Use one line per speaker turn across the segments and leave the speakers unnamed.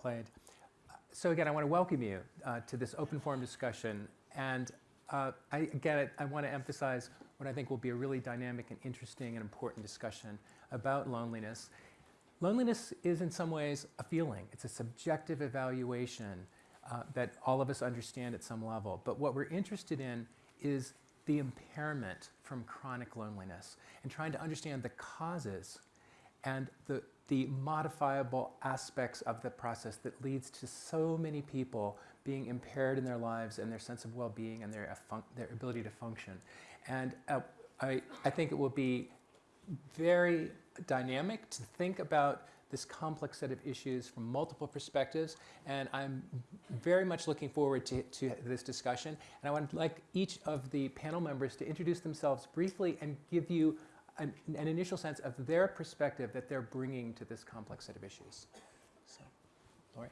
played. So again, I want to welcome you uh, to this open forum discussion. And uh, I, again, I, I want to emphasize what I think will be a really dynamic and interesting and important discussion about loneliness. Loneliness is in some ways a feeling. It's a subjective evaluation uh, that all of us understand at some level. But what we're interested in is the impairment from chronic loneliness and trying to understand the causes and the, the modifiable aspects of the process that leads to so many people being impaired in their lives and their sense of well-being and their, their ability to function. And uh, I, I think it will be very dynamic to think about this complex set of issues from multiple perspectives. And I'm very much looking forward to, to this discussion. And I would like each of the panel members to introduce themselves briefly and give you an, an initial sense of their perspective that they're bringing to this complex set of issues. So, Laurie.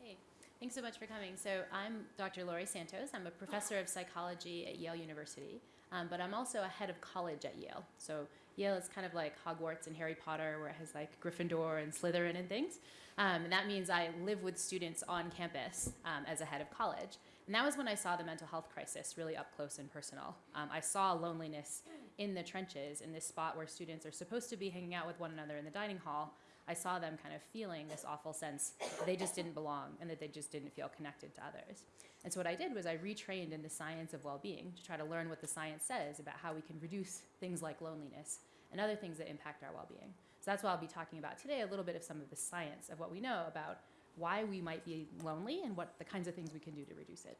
Hey, thanks so much for coming. So I'm Dr. Laurie Santos. I'm a professor of psychology at Yale University. Um, but I'm also a head of college at Yale. So Yale is kind of like Hogwarts and Harry Potter, where it has like Gryffindor and Slytherin and things. Um, and that means I live with students on campus um, as a head of college. And that was when I saw the mental health crisis really up close and personal. Um, I saw loneliness in the trenches, in this spot where students are supposed to be hanging out with one another in the dining hall, I saw them kind of feeling this awful sense they just didn't belong and that they just didn't feel connected to others. And so what I did was I retrained in the science of well-being to try to learn what the science says about how we can reduce things like loneliness and other things that impact our well-being. So that's why I'll be talking about today, a little bit of some of the science of what we know about why we might be lonely and what the kinds of things we can do to reduce it.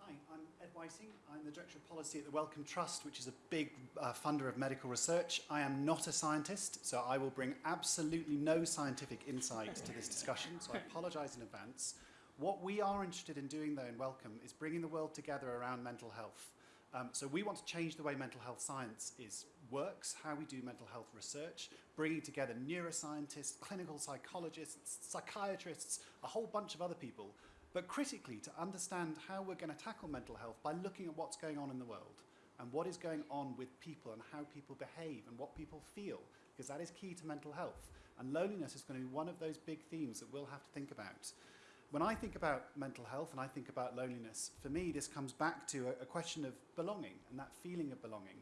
Hi, I'm Ed Whiting. I'm the Director of Policy at the Wellcome Trust, which is a big uh, funder of medical research. I am not a scientist, so I will bring absolutely no scientific insight to this discussion, so I apologise in advance. What we are interested in doing, though, in Wellcome is bringing the world together around mental health. Um, so we want to change the way mental health science is works, how we do mental health research, bringing together neuroscientists, clinical psychologists, psychiatrists, a whole bunch of other people but critically to understand how we're going to tackle mental health by looking at what's going on in the world and what is going on with people and how people behave and what people feel, because that is key to mental health. And loneliness is going to be one of those big themes that we'll have to think about. When I think about mental health and I think about loneliness, for me this comes back to a, question of belonging and that feeling of belonging.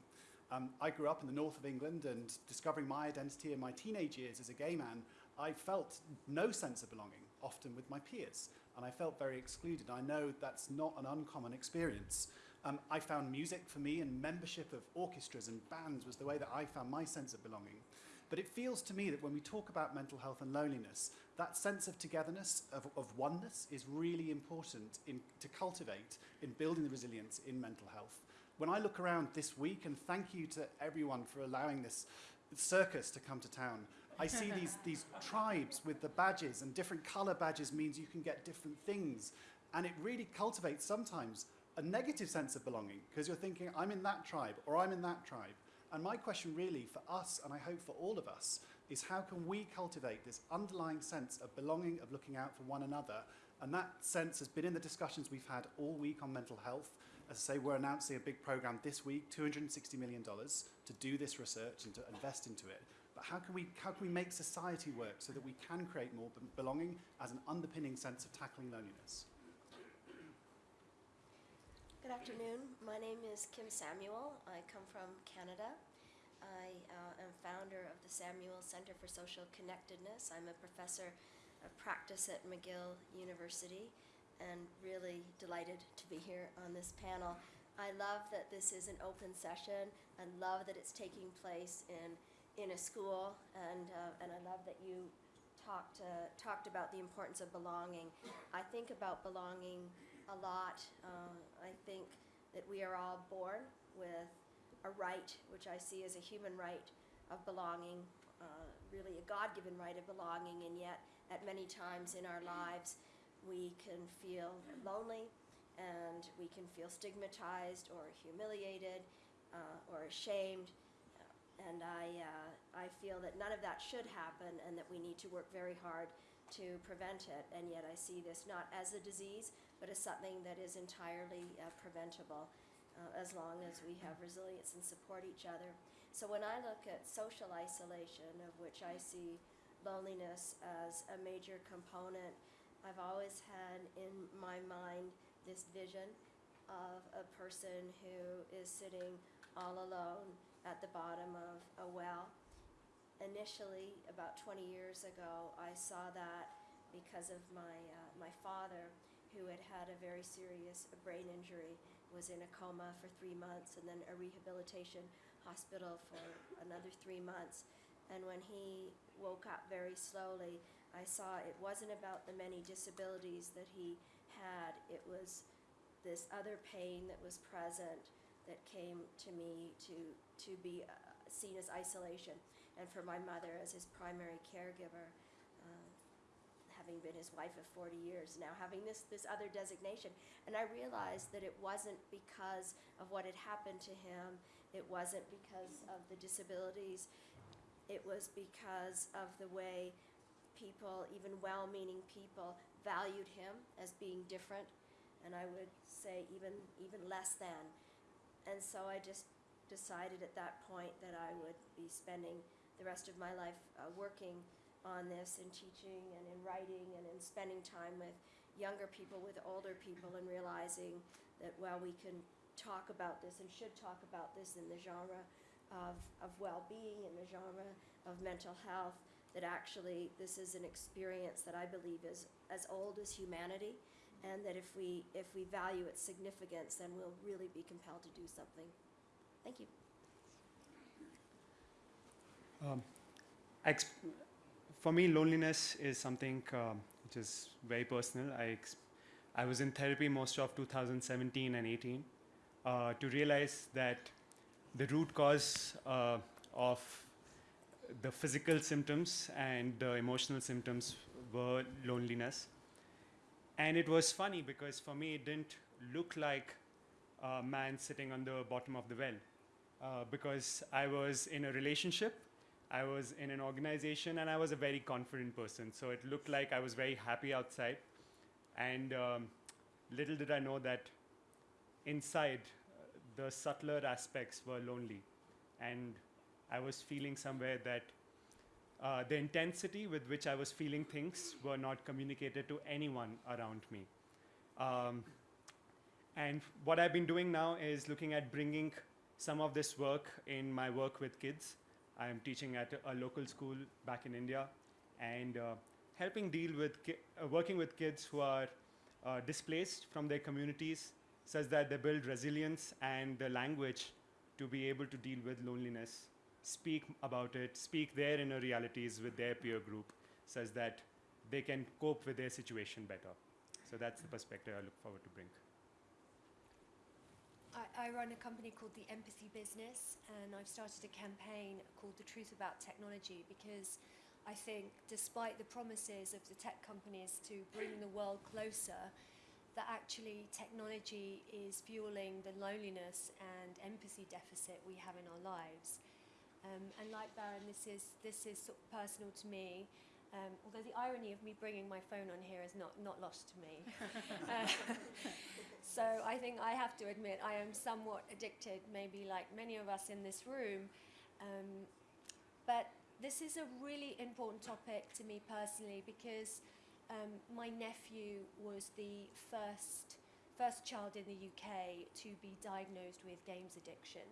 Um, I grew up in the north of England and discovering my identity in my teenage years as a gay man, I felt no sense of belonging, often with my peers, and I felt very excluded. I know that's not an uncommon experience. Um, I found music for me and membership of orchestras and bands was the way that I found my sense of belonging. But it feels to me that when we talk about mental health and loneliness, that sense of togetherness, of, of oneness, is really important in, to cultivate in building the resilience in mental health. When I look around this week, and thank you to everyone for allowing this circus to come to town, I see these, these tribes with the badges, and different color badges means you can get different things. And it really cultivates sometimes a negative sense of belonging, because you're thinking, I'm in that tribe, or I'm in that tribe. And my question really for us, and I hope for all of us, is how can we cultivate this underlying sense of belonging, of looking out for one another? And that sense has been in the discussions we've had all week on mental health. As I say, we're announcing a big program this week, $260 million to do this research and to invest into it. How can we, how can we make society work so that we can create more belonging as an underpinning sense of tackling loneliness?
Good afternoon. My name is Kim Samuel. I come from Canada. I uh, am founder of the Samuel Center for Social Connectedness. I'm a professor of practice at McGill University and really delighted to be here on this panel. I love that this is an open session. I love that it's taking place in, in a school and, uh, and I love that you talked, uh, talked about the importance of belonging. I think about belonging a lot. Uh, I think that we are all born with a right, which I see as a human right of belonging, uh, really a God-given right of belonging, and yet at many times in our lives we can feel lonely and we can feel stigmatized or humiliated uh, or ashamed and I, uh, I feel that none of that should happen and that we need to work very hard to prevent it. And yet I see this not as a disease, but as something that is entirely uh, preventable uh, as long as we have resilience and support each other. So when I look at social isolation, of which I see loneliness as a major component. I've always had in my mind this vision of a person who is sitting all alone at the bottom of a well. Initially, about 20 years ago, I saw that because of my, uh, my father, who had had a very serious brain injury, was in a coma for three months and then a rehabilitation hospital for another three months. And when he woke up very slowly, I saw it wasn't about the many disabilities that he had, it was this other pain that was present that came to me to, to be uh, seen as isolation, and for my mother as his primary caregiver. Uh, having been his wife of 40 years now, having this, this other designation. And I realized that it wasn't because of what had happened to him, it wasn't because of the disabilities, it was because of the way people, even well meaning people, valued him as being different, and I would say even, even less than. And so I just decided at that point that I would be spending the rest of my life uh, working on this and teaching and in writing and in spending time with younger people, with older people, and realizing that while we can talk about this and should talk about this in the genre of, of well being, in the genre of mental health, that actually this is an experience that I believe is as old as humanity. And that if we if we value its significance, then we'll really be compelled to do something. Thank you.
Um, for me, loneliness is something um, which is very personal. I, I was in therapy most of 2017 and 18 uh, to realize that the root cause uh, of the physical symptoms and the emotional symptoms were loneliness. And it was funny because for me, it didn't look like a man sitting on the bottom of the well uh, because I was in a relationship I was in an organization and I was a very confident person. So it looked like I was very happy outside. And um, little did I know that inside, the subtler aspects were lonely. And I was feeling somewhere that uh, the intensity with which I was feeling things were not communicated to anyone around me. Um, and what I've been doing now is looking at bringing some of this work in my work with kids I am teaching at a local school back in India and uh, helping deal with, uh, working with kids who are uh, displaced from their communities such that they build resilience and the language to be able to deal with loneliness, speak about it, speak their inner realities with their peer group such that they can cope with their situation better. So that's the perspective I look forward to bring.
I, I run a company called the Empathy Business, and I've started a campaign called The Truth About Technology because I think, despite the promises of the tech companies to bring the world closer, that actually technology is fueling the loneliness and empathy deficit we have in our lives. Um, and like Varun, this is this is sort of personal to me. Um, although the irony of me bringing my phone on here is not, not lost to me. uh, so I think I have to admit I am somewhat addicted, maybe like many of us in this room. Um, but this is a really important topic to me personally because um, my nephew was the first first child in the UK to be diagnosed with games addiction.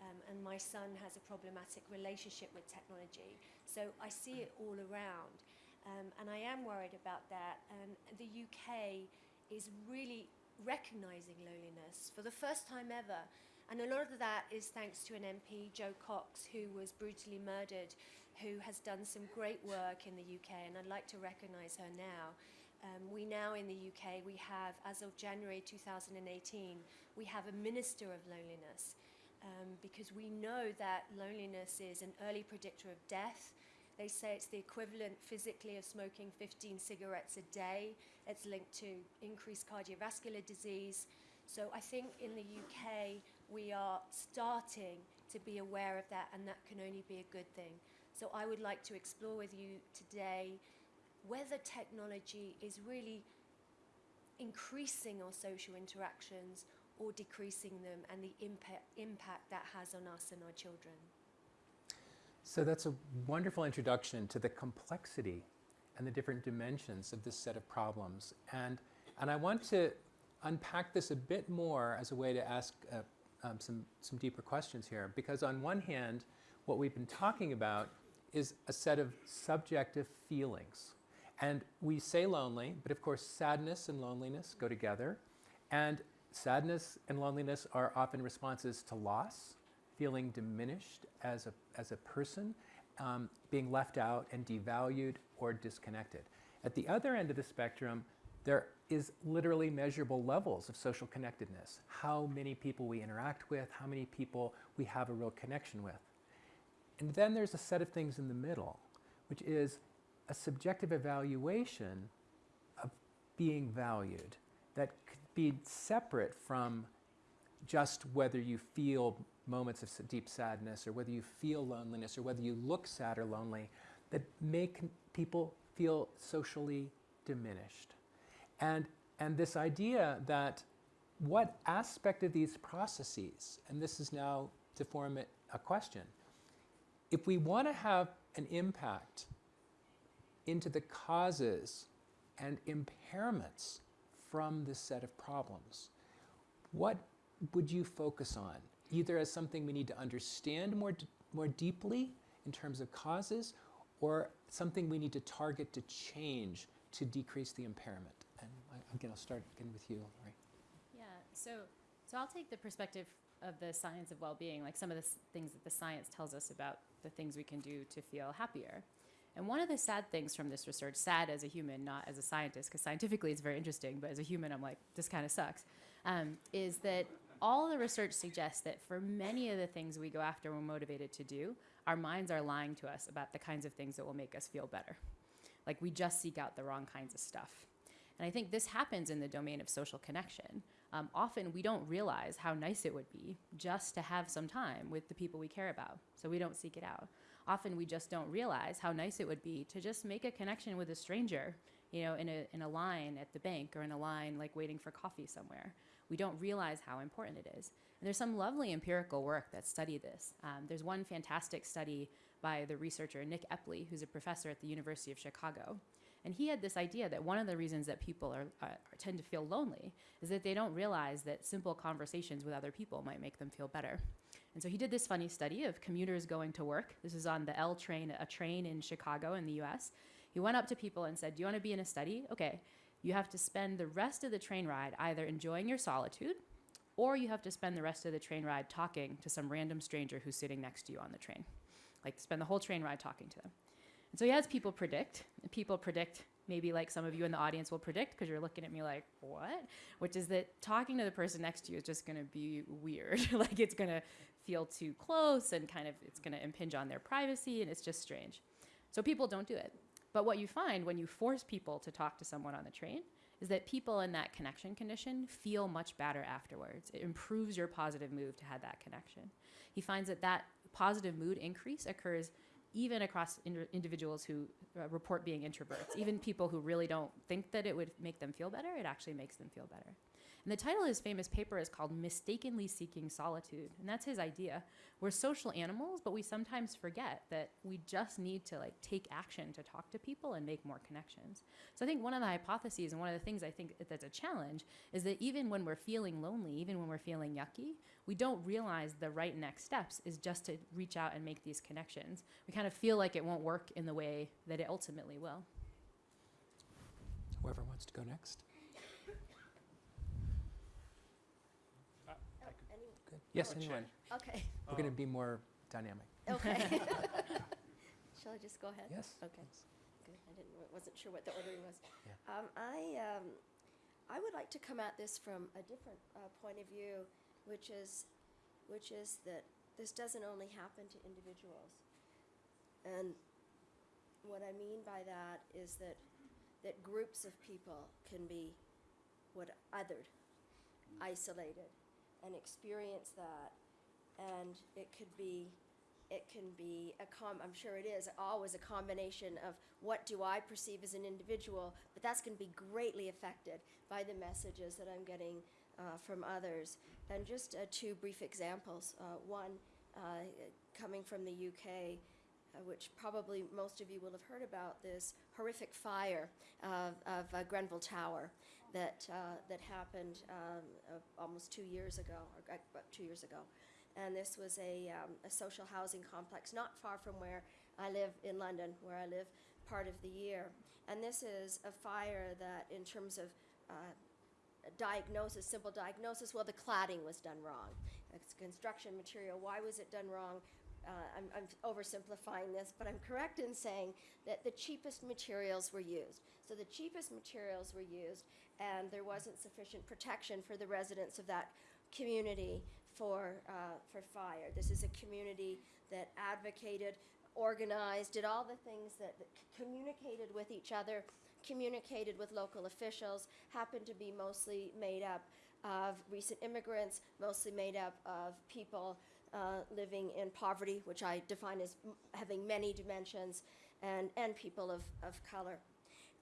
Um, and my son has a problematic relationship with technology. So I see it all around. Um, and I am worried about that. And the UK is really recognizing loneliness for the first time ever. And a lot of that is thanks to an MP, Jo Cox, who was brutally murdered, who has done some great work in the UK, and I'd like to recognise her now. Um, we now in the UK, we have, as of January 2018, we have a Minister of Loneliness um, because we know that loneliness is an early predictor of death. They say it's the equivalent physically of smoking 15 cigarettes a day. It's linked to increased cardiovascular disease. So I think in the UK we are starting to be aware of that, and that can only be a good thing. So I would like to explore with you today whether technology is really increasing our social interactions or decreasing them and the impact, impact that has on us and our children.
So that's a wonderful introduction to the complexity and the different dimensions of this set of problems. And, and I want to unpack this a bit more as a way to ask uh, um, some, some deeper questions here. Because on one hand, what we've been talking about is a set of subjective feelings. And we say lonely, but of course, sadness and loneliness go together. And sadness and loneliness are often responses to loss, feeling diminished as a, as a person, um, being left out and devalued or disconnected. At the other end of the spectrum, there is literally measurable levels of social connectedness. How many people we interact with, how many people we have a real connection with. And then there's a set of things in the middle, which is a subjective evaluation of being valued that be separate from just whether you feel moments of deep sadness or whether you feel loneliness or whether you look sad or lonely that make people feel socially diminished. And, and this idea that what aspect of these processes, and this is now to form it a question, if we want to have an impact into the causes and impairments from this set of problems, what would you focus on? Either as something we need to understand more, more deeply in terms of causes, or something we need to target to change to decrease the impairment? And I, again, I'll start again with you, Laurie.
Yeah, so so I'll take the perspective of the science of well-being, like some of the things that the science tells us about the things we can do to feel happier. And one of the sad things from this research, sad as a human, not as a scientist, because scientifically it's very interesting, but as a human, I'm like, this kind of sucks, um, is that all the research suggests that for many of the things we go after we're motivated to do, our minds are lying to us about the kinds of things that will make us feel better. Like we just seek out the wrong kinds of stuff. And I think this happens in the domain of social connection. Um, often we don't realize how nice it would be just to have some time with the people we care about, so we don't seek it out. Often we just don't realize how nice it would be to just make a connection with a stranger, you know, in a, in a line at the bank or in a line like waiting for coffee somewhere. We don't realize how important it is. And there's some lovely empirical work that study this. Um, there's one fantastic study by the researcher Nick Epley, who's a professor at the University of Chicago. And he had this idea that one of the reasons that people are, uh, tend to feel lonely is that they don't realize that simple conversations with other people might make them feel better. And so he did this funny study of commuters going to work. This is on the L train, a train in Chicago in the US. He went up to people and said, Do you want to be in a study? Okay, you have to spend the rest of the train ride either enjoying your solitude or you have to spend the rest of the train ride talking to some random stranger who's sitting next to you on the train. Like, spend the whole train ride talking to them. And so he has people predict. People predict, maybe like some of you in the audience will predict, because you're looking at me like, what? Which is that talking to the person next to you is just going to be weird. like it's going to feel too close and kind of it's going to impinge on their privacy, and it's just strange. So people don't do it. But what you find when you force people to talk to someone on the train is that people in that connection condition feel much better afterwards. It improves your positive mood to have that connection. He finds that that positive mood increase occurs even across ind- individuals who uh, report being introverts, even people who really don't think that it would make them feel better, it actually makes them feel better. And the title of his famous paper is called Mistakenly Seeking Solitude. And that's his idea. We're social animals, but we sometimes forget that we just need to like take action to talk to people and make more connections. So I think one of the hypotheses and one of the things I think that's a challenge is that even when we're feeling lonely, even when we're feeling yucky, we don't realize the right next steps is just to reach out and make these connections. We kind of feel like it won't work in the way that it ultimately will.
Whoever wants to go next.
Oh, any,
Good. Yes,
Oh,
anyone.
okay,
We're going to be more dynamic.
okay. Shall I just go ahead?
Yes?
Okay. Good. I didn't, wasn't sure what the ordering was.
Yeah.
Um, I, um, I would like to come at this from a different uh, point of view, which is, which is that this doesn't only happen to individuals. And what I mean by that is that, that groups of people can be what othered, isolated, and experience that. And it could be it can be a com I'm sure it is always a combination of what do I perceive as an individual, but that's going to be greatly affected by the messages that I'm getting uh, from others. And just uh, two brief examples. Uh, one, uh, coming from the UK, uh, which probably most of you will have heard about, this horrific fire of, of uh, Grenfell Tower that, uh, that happened um, uh, almost two years ago, or uh, about two years ago. And this was a, um, a social housing complex not far from where I live in London, where I live part of the year. And this is a fire that, in terms of uh, diagnosis, simple diagnosis, well, the cladding was done wrong. It's construction material. Why was it done wrong? Uh, I'm, I'm oversimplifying this, but I'm correct in saying that the cheapest materials were used. So the cheapest materials were used, and there wasn't sufficient protection for the residents of that community for, uh, for fire. This is a community that advocated, organized, did all the things that, that communicated with each other, communicated with local officials, happened to be mostly made up of recent immigrants, mostly made up of people uh, living in poverty, which I define as having many dimensions, and, and people of, of color.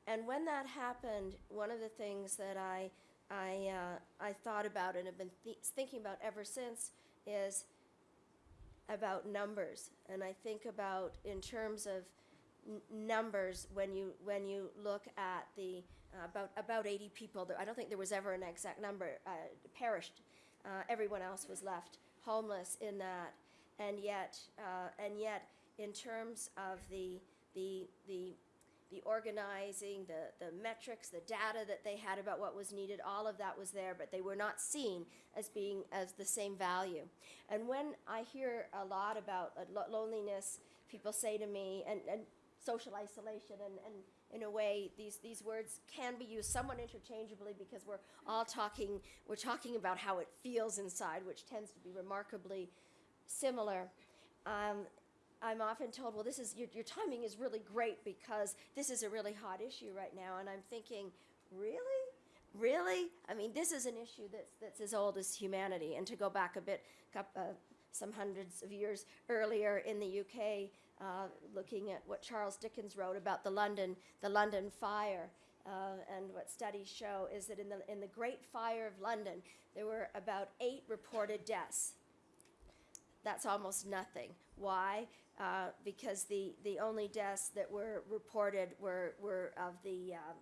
And when that happened, one of the things that I, I, uh, I thought about and have been th- thinking about ever since is about numbers. And I think about in terms of n- numbers when you, when you look at the uh, about, about 80 people, I don't think there was ever an exact number, uh, perished. Uh, everyone else was left homeless in that. And yet, uh, and yet, in terms of the, the, the the organizing, the, the metrics, the data that they had about what was needed, all of that was there, but they were not seen as being as the same value. And when I hear a lot about uh, lo- loneliness, people say to me, and, and social isolation, and, and in a way, these, these words can be used somewhat interchangeably because we're all talking, we're talking about how it feels inside, which tends to be remarkably similar. Um, I'm often told, well, this is your, your timing is really great because this is a really hot issue right now. And I'm thinking, really? Really? I mean, this is an issue that's, that's as old as humanity. And to go back a bit, uh, some hundreds of years earlier in the UK, uh, looking at what Charles Dickens wrote about the London, the London fire. Uh, and what studies show is that in the, in the Great Fire of London, there were about eight reported deaths that's almost nothing. Why? Uh, because the, the only deaths that were reported were, were of the, um,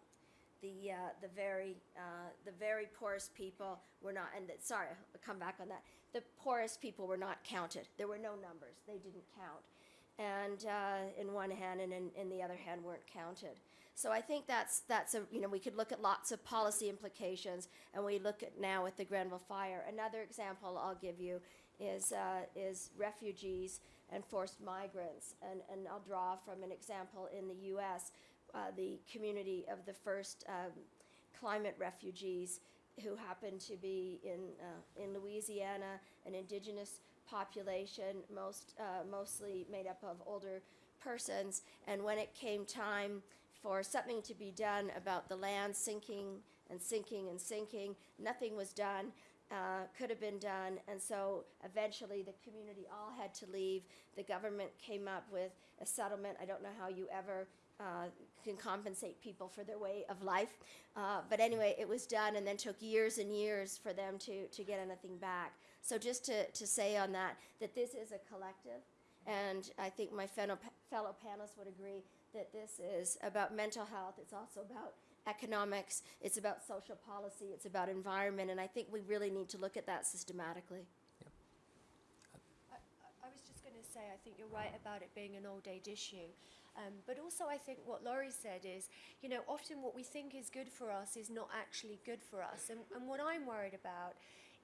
the, uh, the, very, uh, the very poorest people were not, and the, sorry, I'll come back on that. The poorest people were not counted. There were no numbers. They didn't count. And uh, in one hand, and in, in the other hand, weren't counted. So I think that's that's a you know we could look at lots of policy implications, and we look at now with the Grenfell fire. Another example I'll give you is, uh, is refugees and forced migrants. And, and I'll draw from an example in the US, uh, the community of the first um, climate refugees who happened to be in, uh, in Louisiana, an indigenous population, most, uh, mostly made up of older persons. And when it came time for something to be done about the land sinking and sinking and sinking, nothing was done uh, could have been done. And so eventually the community all had to leave. The government came up with a settlement. I don't know how you ever uh, can compensate people for their way of life. Uh, but anyway, it was done and then took years and years for them to, to get anything back. So just to, to say on that, that this is a collective. And I think my fellow, fellow panelists would agree that this is about mental health. It's also about economics, it's about social policy, it's about environment, and I think we really need to look at that systematically.
I, I- I was just going to say, I think you're right about it being an old age issue. Um, but also, I think what Laurie said is, you know, often what we think is good for us is not actually good for us. And, and what I'm worried about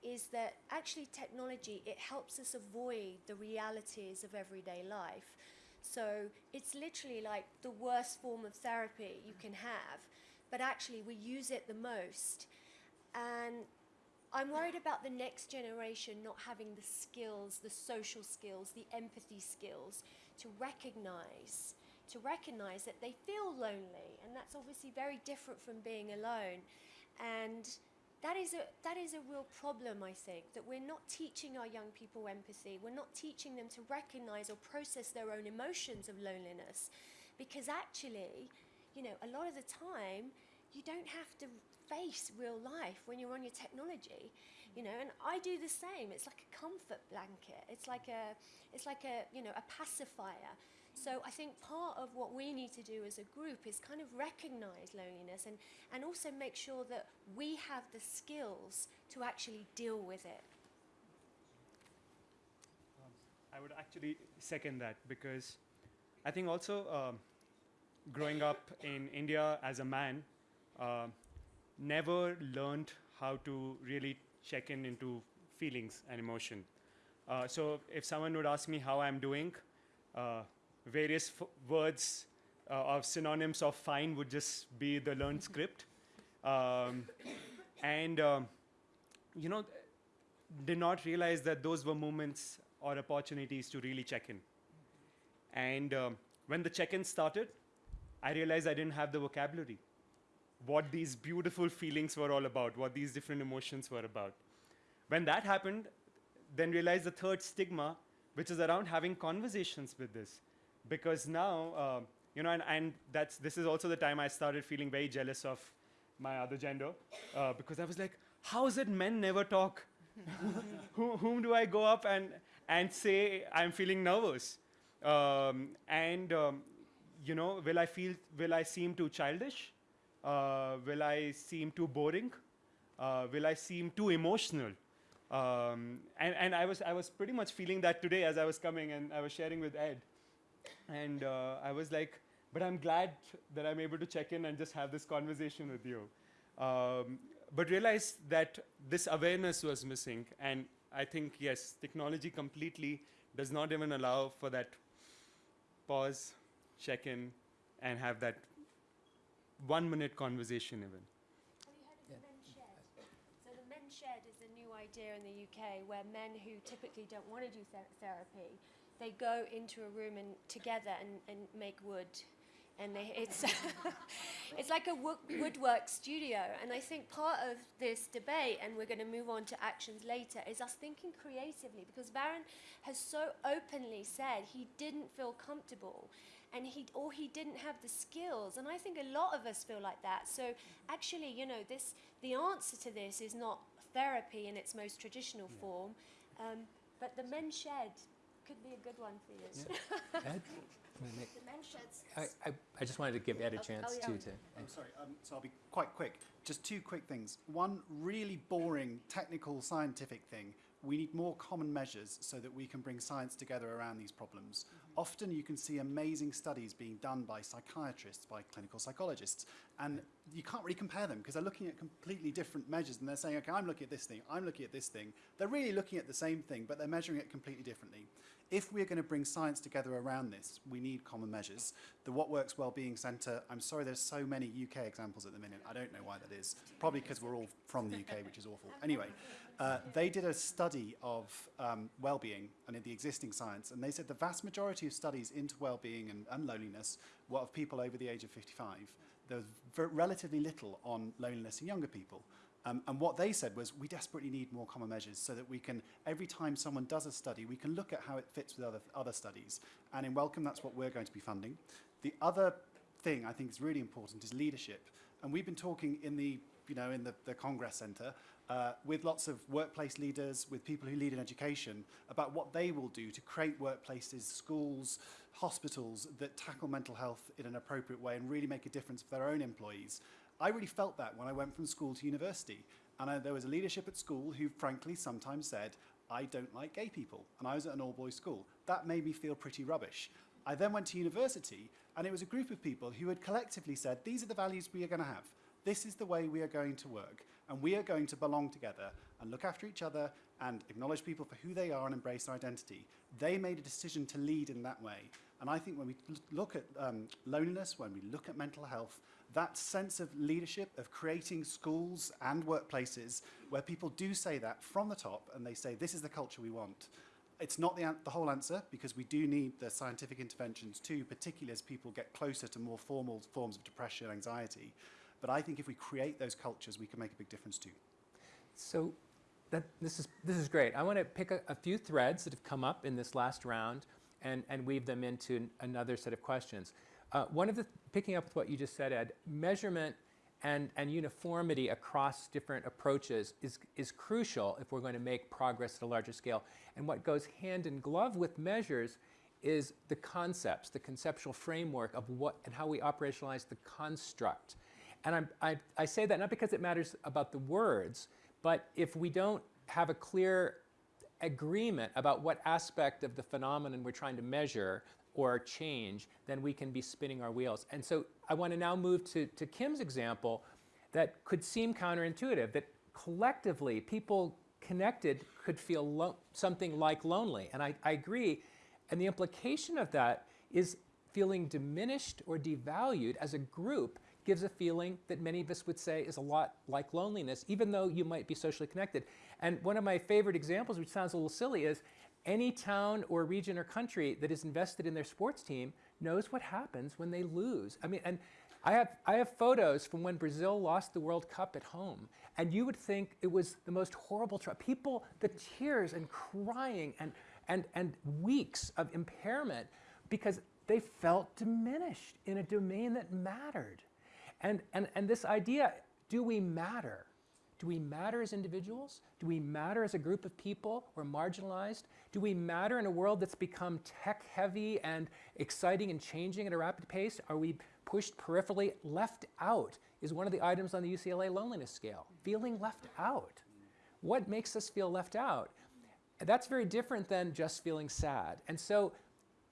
is that actually technology, it helps us avoid the realities of everyday life. So it's literally like the worst form of therapy you can have, but actually we use it the most. And I'm worried about the next generation not having the skills, the social skills, the empathy skills to recognize to recognize that they feel lonely and that's obviously very different from being alone. And that is a that is a real problem I think that we're not teaching our young people empathy. We're not teaching them to recognize or process their own emotions of loneliness because actually, you know, a lot of the time you don't have to face real life when you're on your technology you know and i do the same. It's like a comfort blanket. It's like a it's like a you know a pacifier. So I think part of what we need to do as a group is kind of recognize loneliness and, and also make sure that we have the skills to actually deal with it.
I would actually second that because I think also um, growing up in India as a man, uh, never learned how to really check in into feelings and emotion. Uh, so if someone would ask me how I'm doing, uh, various words uh, of synonyms of fine would just be the learned script. Um, and, um, you know, did not realize that those were moments or opportunities to really check in. And um, when the check in started, I realized I didn't have the vocabulary. What these beautiful feelings were all about, what these different emotions were about. When that happened, then realized the third stigma, which is around having conversations with this. Because now, uh, you know, and, and that's, this is also the time I started feeling very jealous of my other gender, uh, because I was like, how is it men never talk? Who, whom do I go up and, and say I'm feeling nervous? Um, and, um, you know, will I feel, will I seem too childish? Uh, will I seem too boring? Uh, will I seem too emotional? Um, and and I, was, I was pretty much feeling that today as I was coming and I was sharing with Ed. And uh, I was like, but I'm glad that I'm able to check in and just have this conversation with you. Um, but realized that this awareness was missing. And I think, yes, technology completely does not even allow for that pause, check in, and have that one minute conversation, even.
Have you heard of the men's shed? So the men's shed is a new idea in the UK where men who typically don't want to do ther- therapy, they go into a room and together and, and make wood. And they, it's, it's like a wo- woodwork studio. And I think part of this debate, and we're going to move on to actions later, is us thinking creatively because Varun has so openly said he didn't feel comfortable and he or he didn't have the skills and i think a lot of us feel like that so actually you know this the answer to this is not therapy in its most traditional form um, but the men's shed could be a good one for you
Ed?
The men's sheds.
I, I, I just wanted to give Ed a
Oh,
chance
oh, yeah.
too to.
I'm sorry, um, so I'll be quite quick. Just two quick things. One really boring, technical, scientific thing. We need more common measures so that we can bring science together around these problems. Often you can see amazing studies being done by psychiatrists, by clinical psychologists, and you can't really compare them because they're looking at completely different measures and they're saying, okay, I'm looking at this thing, I'm looking at this thing. They're really looking at the same thing, but they're measuring it completely differently. If we're going to bring science together around this, we need common measures. The What Works Wellbeing Centre, I'm sorry there's so many UK examples at the minute. I don't know why that is. Probably because we're all from the UK, which is awful. Anyway, uh, they did a study of um, well-being and in the existing science, and they said the vast majority of studies into well-being and, and loneliness were of people over the age of 55. There was relatively little on loneliness in younger people. Um, and what they said was, we desperately need more common measures so that we can, every time someone does a study, we can look at how it fits with other, other studies. And in Wellcome, that's what we're going to be funding. The other thing I think is really important is leadership. And we've been talking in the, you know, in the, the Congress Centre uh, with lots of workplace leaders, with people who lead in education, about what they will do to create workplaces, schools, hospitals that tackle mental health in an appropriate way and really make a difference for their own employees. I really felt that when I went from school to university. And I, there was a leadership at school who frankly sometimes said, I don't like gay people. And I was at an all-boys school. That made me feel pretty rubbish. I then went to university and it was a group of people who had collectively said, these are the values we are going to have. This is the way we are going to work. And we are going to belong together and look after each other and acknowledge people for who they are and embrace identity. They made a decision to lead in that way. And I think when we look at um, loneliness, when we look at mental health, that sense of leadership, of creating schools and workplaces where people do say that from the top and they say, this is the culture we want. It's not the, the whole answer because we do need the scientific interventions too, particularly as people get closer to more formal forms of depression and anxiety. But I think if we create those cultures, we can make a big difference too.
So that, this, is, this is great. I want to pick a, a few threads that have come up in this last round and, and weave them into another set of questions. Uh, one of the, picking up with what you just said, Ed, measurement and, and uniformity across different approaches is, is crucial if we're going to make progress at a larger scale. And what goes hand in glove with measures is the concepts, the conceptual framework of what and how we operationalize the construct. And I'm, I, I say that not because it matters about the words, but if we don't have a clear agreement about what aspect of the phenomenon we're trying to measure or change, then we can be spinning our wheels. And so I want to now move to, to Kim's example that could seem counterintuitive, that collectively people connected could feel something like lonely. And I, I agree. And the implication of that is feeling diminished or devalued as a group gives a feeling that many of us would say is a lot like loneliness, even though you might be socially connected. And one of my favorite examples, which sounds a little silly, is any town or region or country that is invested in their sports team knows what happens when they lose. I mean, and I have, I have photos from when Brazil lost the World Cup at home, and you would think it was the most horrible. Tr- people, the tears and crying and, and, and weeks of impairment because they felt diminished in a domain that mattered. And, and, and this idea do we matter? Do we matter as individuals? Do we matter as a group of people? We're marginalized. Do we matter in a world that's become tech heavy and exciting and changing at a rapid pace? Are we pushed peripherally? Left out is one of the items on the UCLA loneliness scale. Feeling left out. What makes us feel left out? That's very different than just feeling sad. And so,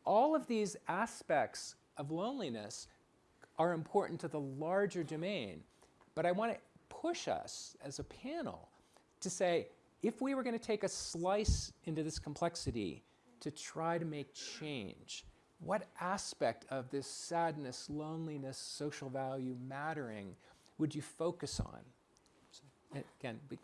all of these aspects of loneliness are important to the larger domain. But I want to push us as a panel to say if we were going to take a slice into this complexity to try to make change, what aspect of this sadness, loneliness, social value, mattering would you focus on? So, again, we,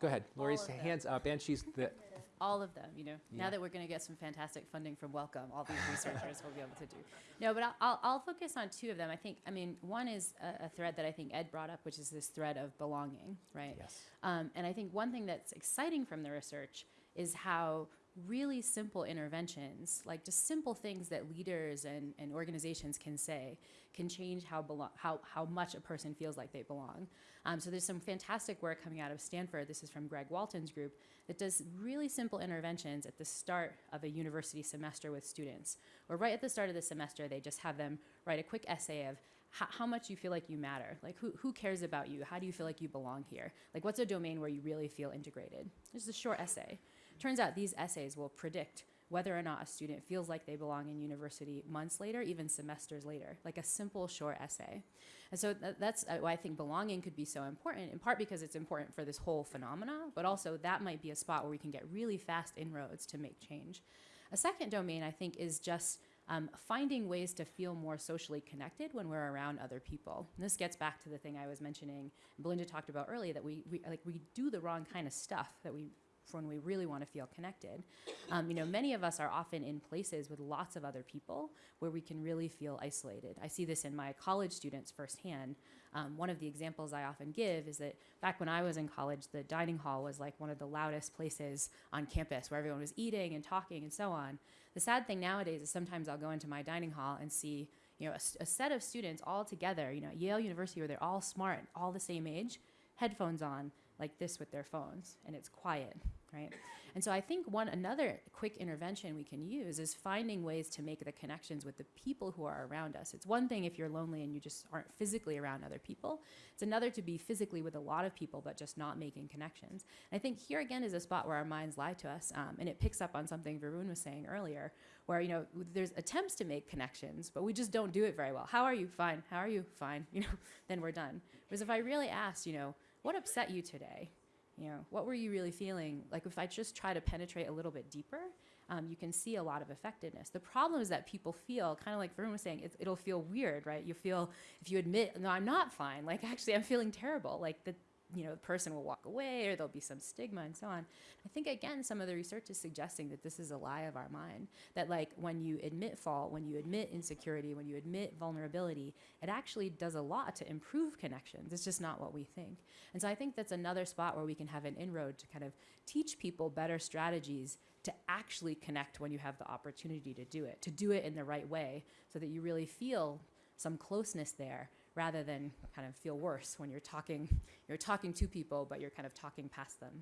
go ahead.
Laurie's
hands up, and she's the.
all of them you know
Yeah.
now that we're going to get some fantastic funding from Wellcome all these researchers will be able to do no but I'll, I'll, I'll focus on two of them i think i mean one is a, a thread that i think ed brought up which is this thread of belonging right
Yes.
um, and I think one thing that's exciting from the research is how really simple interventions, like just simple things that leaders and, and organizations can say, can change how, how, how much a person feels like they belong. Um, so there's some fantastic work coming out of Stanford. This is from Greg Walton's group that does really simple interventions at the start of a university semester with students. Or right at the start of the semester, they just have them write a quick essay of how, much you feel like you matter. Like, who, who cares about you? How do you feel like you belong here? Like, what's a domain where you really feel integrated? It's a short essay. Turns out these essays will predict whether or not a student feels like they belong in university months later, even semesters later, like a simple short essay. And so th- that's uh, why I think belonging could be so important, in part because it's important for this whole phenomena, but also that might be a spot where we can get really fast inroads to make change. A second domain, I think, is just um, finding ways to feel more socially connected when we're around other people. And this gets back to the thing I was mentioning, Belinda talked about earlier, that we, we like we do the wrong kind of stuff that we when we really want to feel connected. Um, you know, many of us are often in places with lots of other people where we can really feel isolated. I see this in my college students firsthand. Um, one of the examples I often give is that back when I was in college, the dining hall was like one of the loudest places on campus where everyone was eating and talking and so on. The sad thing nowadays is sometimes I'll go into my dining hall and see you know, a, a set of students all together, you know, Yale University where they're all smart, all the same age, headphones on, like this with their phones, and it's quiet, right? And so I think one another quick intervention we can use is finding ways to make the connections with the people who are around us. It's one thing if you're lonely and you just aren't physically around other people. It's another to be physically with a lot of people but just not making connections. And I think here again is a spot where our minds lie to us, um, and it picks up on something Varun was saying earlier, where you know there's attempts to make connections, but we just don't do it very well. How are you? Fine. How are you? Fine. You know, then we're done. Whereas if I really asked, you know, what upset you today? You know, what were you really feeling? Like if I just try to penetrate a little bit deeper, um, you can see a lot of effectiveness. The problem is that people feel, kind of like Varun was saying, it, it'll feel weird, right? You feel, if you admit, no, I'm not fine, like actually I'm feeling terrible, like the, you know, the person will walk away or there'll be some stigma and so on. I think again, some of the research is suggesting that this is a lie of our mind. That like when you admit fault, when you admit insecurity, when you admit vulnerability, it actually does a lot to improve connections. It's just not what we think. And so I think that's another spot where we can have an inroad to kind of teach people better strategies to actually connect when you have the opportunity to do it, to do it in the right way so that you really feel some closeness there rather than kind of feel worse when you're talking you're talking to people but you're kind of talking past them.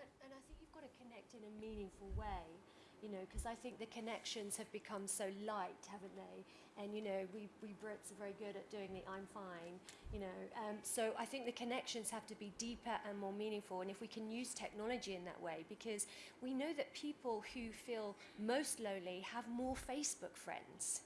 And, and I think you've got to connect in a meaningful way. you know, because I think the connections have become so light, haven't they? And you know, we, we Brits are very good at doing the I'm fine, you know. Um, so I think the connections have to be deeper and more meaningful. And if we can use technology in that way, because we know that people who feel most lonely have more Facebook friends.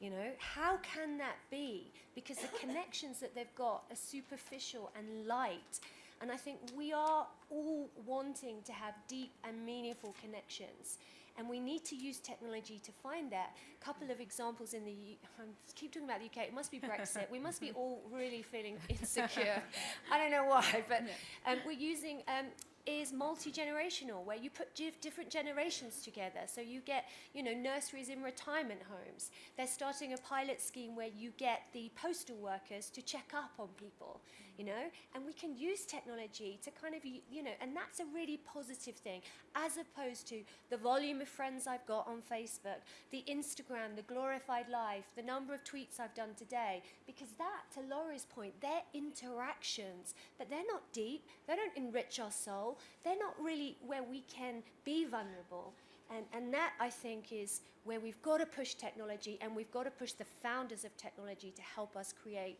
You know, how can that be? Because the connections that they've got are superficial and light. And I think we are all wanting to have deep and meaningful connections. And we need to use technology to find that. A couple of examples in the U- I keep talking about the UK. It must be Brexit. we must be all really feeling insecure. I don't know why, but um, we're using um, is multi-generational where you put different generations together. So you get you know nurseries in retirement homes. They're starting a pilot scheme where you get the postal workers to check up on people you know? And we can use technology to kind of you know and that's a really positive thing as opposed to the volume of friends i've got on facebook the instagram the glorified life the number of tweets i've done today because that to laurie's point they're interactions but they're not deep they don't enrich our soul they're not really where we can be vulnerable. And, and that i think is where we've got to push technology and we've got to push the founders of technology to help us create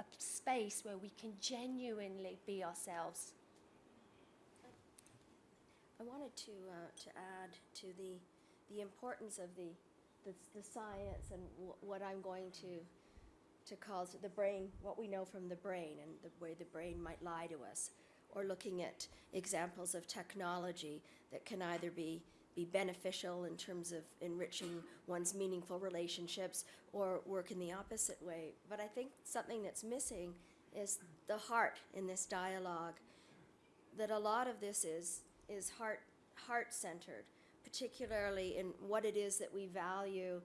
a space where we can genuinely be ourselves.
I wanted to, uh, to add to the, the importance of the, the, the science and wh- what I'm going to, to call the brain, what we know from the brain and the way the brain might lie to us, or looking at examples of technology that can either be, be beneficial in terms of enriching one's meaningful relationships or work in the opposite way. But I think something that's missing is the heart in this dialogue that a lot of this is is heart heart centered, particularly in what it is that we value,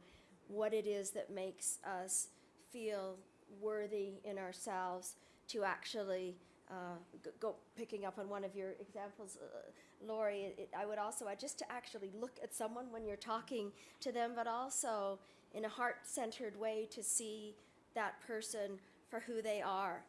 what it is that makes us feel worthy in ourselves to actually uh, go picking up on one of your examples, uh, Laurie. It, I would also I just to actually look at someone when you're talking to them, but also in a heart centered way to see that person for who they are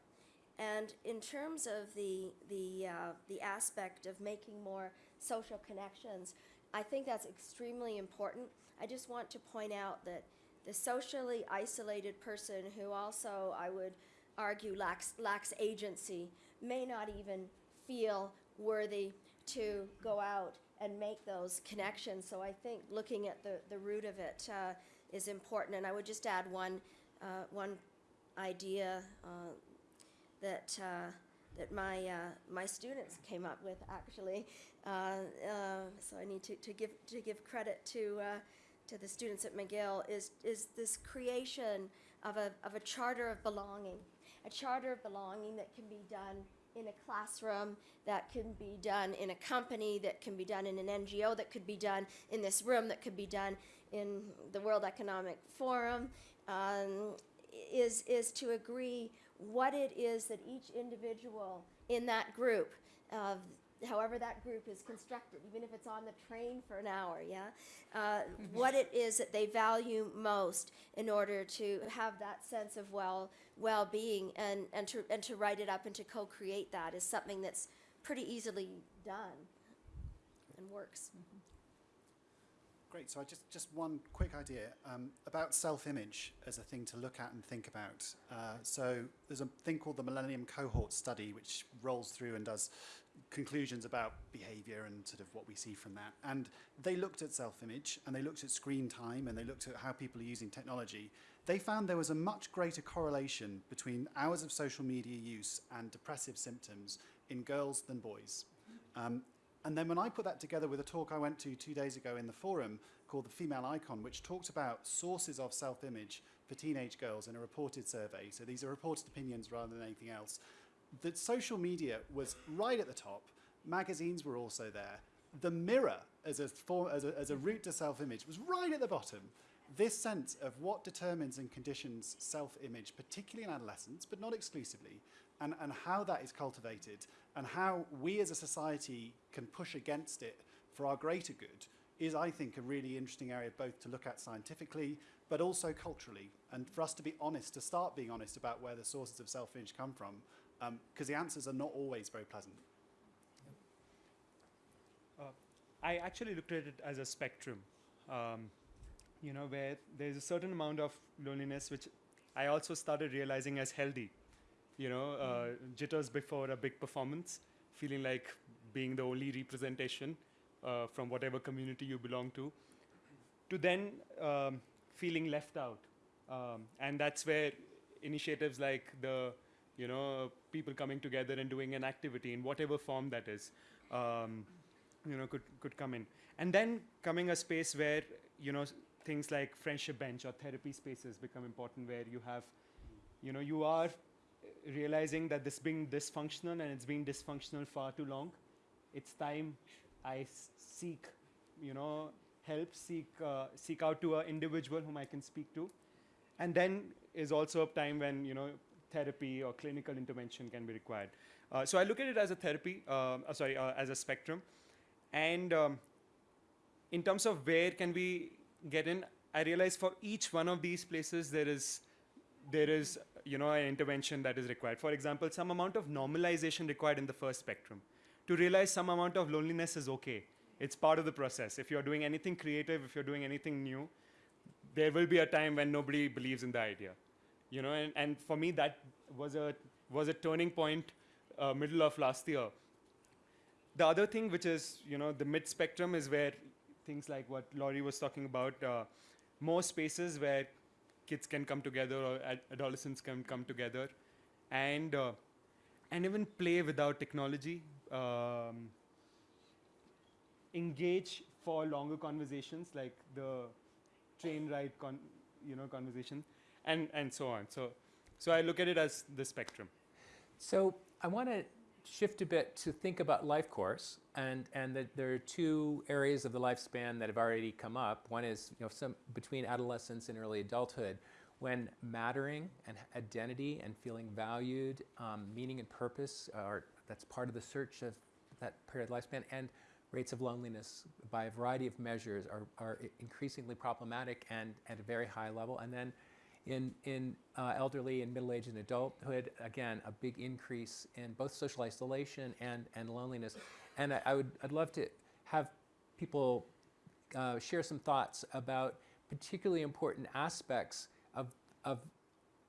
and in terms of the the uh, the aspect of making more social connections, I think that's extremely important. I just want to point out that the socially isolated person who also I would argue lacks lacks agency may not even feel worthy to go out and make those connections. So I think looking at the, the root of it uh, is important. And I would just add one uh, one idea uh, that uh, that my uh, my students came up with actually. Uh, so I need to, to give to give credit to to the students at McGill is is this creation of a of a charter of belonging, a charter of belonging that can be done in a classroom, that can be done in a company, that can be done in an NGO, that could be done in this room, that could be done in the World Economic Forum. Um, is is to agree what it is that each individual in that group, uh, however that group is constructed, even if it's on the train for an hour, yeah, uh, what it is that they value most in order to have that sense of well well being and and to and to write it up and to co-create that is something that's pretty easily done and works.
Great. So I just just one quick idea um, about self-image as a thing to look at and think about. Uh, so there's a thing called the Millennium Cohort Study, which rolls through and does conclusions about behaviour and sort of what we see from that. And they looked at self-image and they looked at screen time and they looked at how people are using technology. They found there was a much greater correlation between hours of social media use and depressive symptoms in girls than boys. Um, and then when I put that together with a talk I went to two days ago in the forum called The Female Icon, which talked about sources of self image for teenage girls in a reported survey, so these are reported opinions rather than anything else, that social media was right at the top, magazines were also there. The mirror as a, form, as a, as a route to self image was right at the bottom. This sense of what determines and conditions self image, particularly in adolescence, but not exclusively, and, and how that is cultivated, and how we as a society can push against it for our greater good, is, I think, a really interesting area both to look at scientifically, but also culturally, and for us to be honest, to start being honest about where the sources of self image come from, because the answers are not always very pleasant.
I actually looked at it as a spectrum, um, you know, where there's a certain amount of loneliness which I also started realizing as healthy. You know, uh, jitters before a big performance, feeling like being the only representation uh, from whatever community you belong to, to then um, feeling left out. Um, and that's where initiatives like the, you know, people coming together and doing an activity in whatever form that is, um, you know, could, could come in. And then coming a space where, you know, things like friendship bench or therapy spaces become important where you have, you know, you are realizing that this being dysfunctional and it's been dysfunctional far too long. It's time I seek, you know, help, seek, uh, seek out to an individual whom I can speak to. And then is also a time when, you know, therapy or clinical intervention can be required. Uh, so I look at it as a therapy, um, uh, sorry, uh, as a spectrum. And um, in terms of where can we get in, I realize for each one of these places there is there is you know an intervention that is required. For example, some amount of normalization required in the first spectrum. To realize some amount of loneliness is okay. It's part of the process. If you're doing anything creative, if you're doing anything new, there will be a time when nobody believes in the idea. You know, and, and for me that was a was a turning point uh, middle of last year. The other thing which is, you know, the mid spectrum is where things like what Laurie was talking about, uh, more spaces where kids can come together or ad- adolescents can come together and uh, and even play without technology um, engage for longer conversations like the train ride you know conversation and and so on so so i look at it as the spectrum
So I want to shift a bit to think about life course, and and there are two areas of the lifespan that have already come up. One is you know some between adolescence and early adulthood, when mattering and identity and feeling valued, um, meaning and purpose are that's part of the search of that period of lifespan, and rates of loneliness by a variety of measures are, are increasingly problematic and at a very high level. And then in, in uh, elderly and middle age and adulthood, again, a big increase in both social isolation and, and loneliness. And I, I would, I'd love to have people uh, share some thoughts about particularly important aspects of, of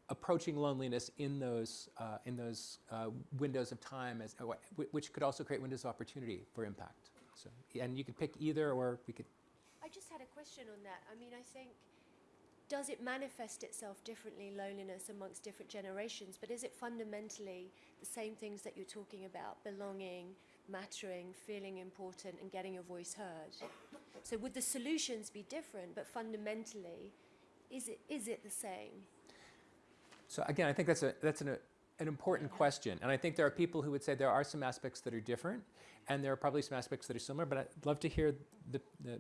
approaching loneliness in those, uh, in those uh, windows of time, as, uh, which could also create windows of opportunity for impact. So, and you could pick either, or we could.
I just had a question on that. I mean, I think, does it manifest itself differently, loneliness amongst different generations? But is it fundamentally the same things that you're talking about belonging, mattering, feeling important, and getting your voice heard? So, would the solutions be different, but fundamentally, is it, is it the same?
So again, I think that's a that's an, an important question, and I think there are people who would say there are some aspects that are different, and there are probably some aspects that are similar. But I'd love to hear the, the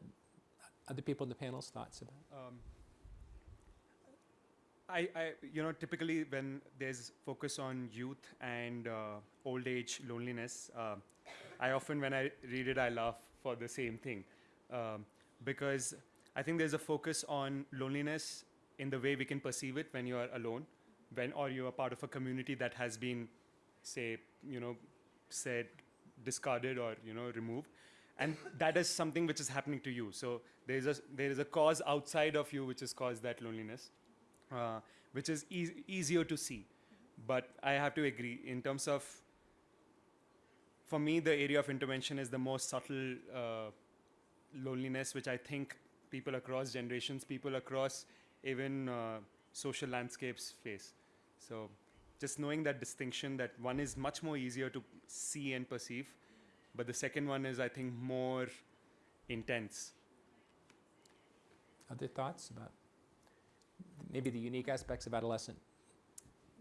other people in the panel's thoughts about.
um, I, I, you know, typically when there's focus on youth and uh, old age loneliness, uh, I often, when I read it, I laugh for the same thing. Um, because I think there's a focus on loneliness in the way we can perceive it when you are alone, when, or you are part of a community that has been, say, you know, said, discarded or, you know, removed. And that is something which is happening to you. So there is a, there is a cause outside of you which has caused that loneliness uh, which is eas easier to see. But I have to agree, in terms of, for me, the area of intervention is the most subtle uh, loneliness, which I think people across generations, people across even uh, social landscapes face. So just knowing that distinction, that one is much more easier to see and perceive, but the second one is, I think, more intense.
Other thoughts about maybe the unique aspects of adolescent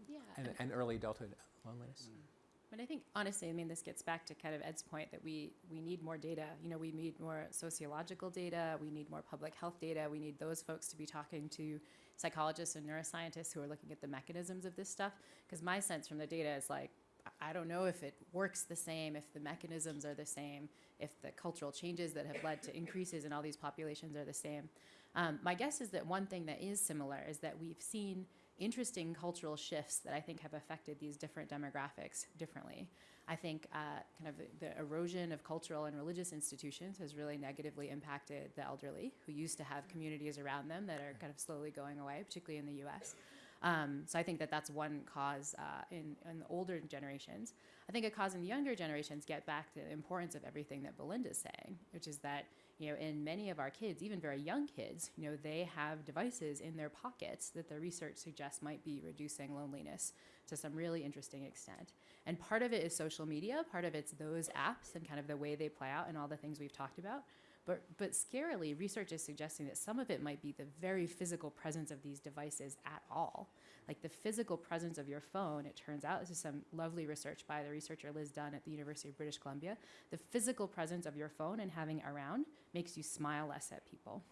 Yeah.
and, and early adulthood loneliness? Mm.
But I think honestly, I mean, this gets back to kind of Ed's point that we we need more data. You know, we need more sociological data. We need more public health data. We need those folks to be talking to psychologists and neuroscientists who are looking at the mechanisms of this stuff. Because my sense from the data is like, I- I don't know if it works the same, if the mechanisms are the same, if the cultural changes that have led to increases in all these populations are the same. Um, my guess is that one thing that is similar is that we've seen interesting cultural shifts that I think have affected these different demographics differently. I think uh, kind of the, erosion of cultural and religious institutions has really negatively impacted the elderly who used to have communities around them that are kind of slowly going away, particularly in the US. Um, so I think that that's one cause uh, in, in the older generations. I think a cause in the younger generations get back to the importance of everything that Belinda's saying, which is that you know in many of our kids, even very young kids, you know they have devices in their pockets that the research suggests might be reducing loneliness to some really interesting extent. And part of it is social media, part of it's those apps and kind of the way they play out and all the things we've talked about. But, but scarily, research is suggesting that some of it might be the very physical presence of these devices at all. Like the physical presence of your phone, it turns out, this is some lovely research by the researcher Liz Dunn at the University of British Columbia. The physical presence of your phone and having it around makes you smile less at people.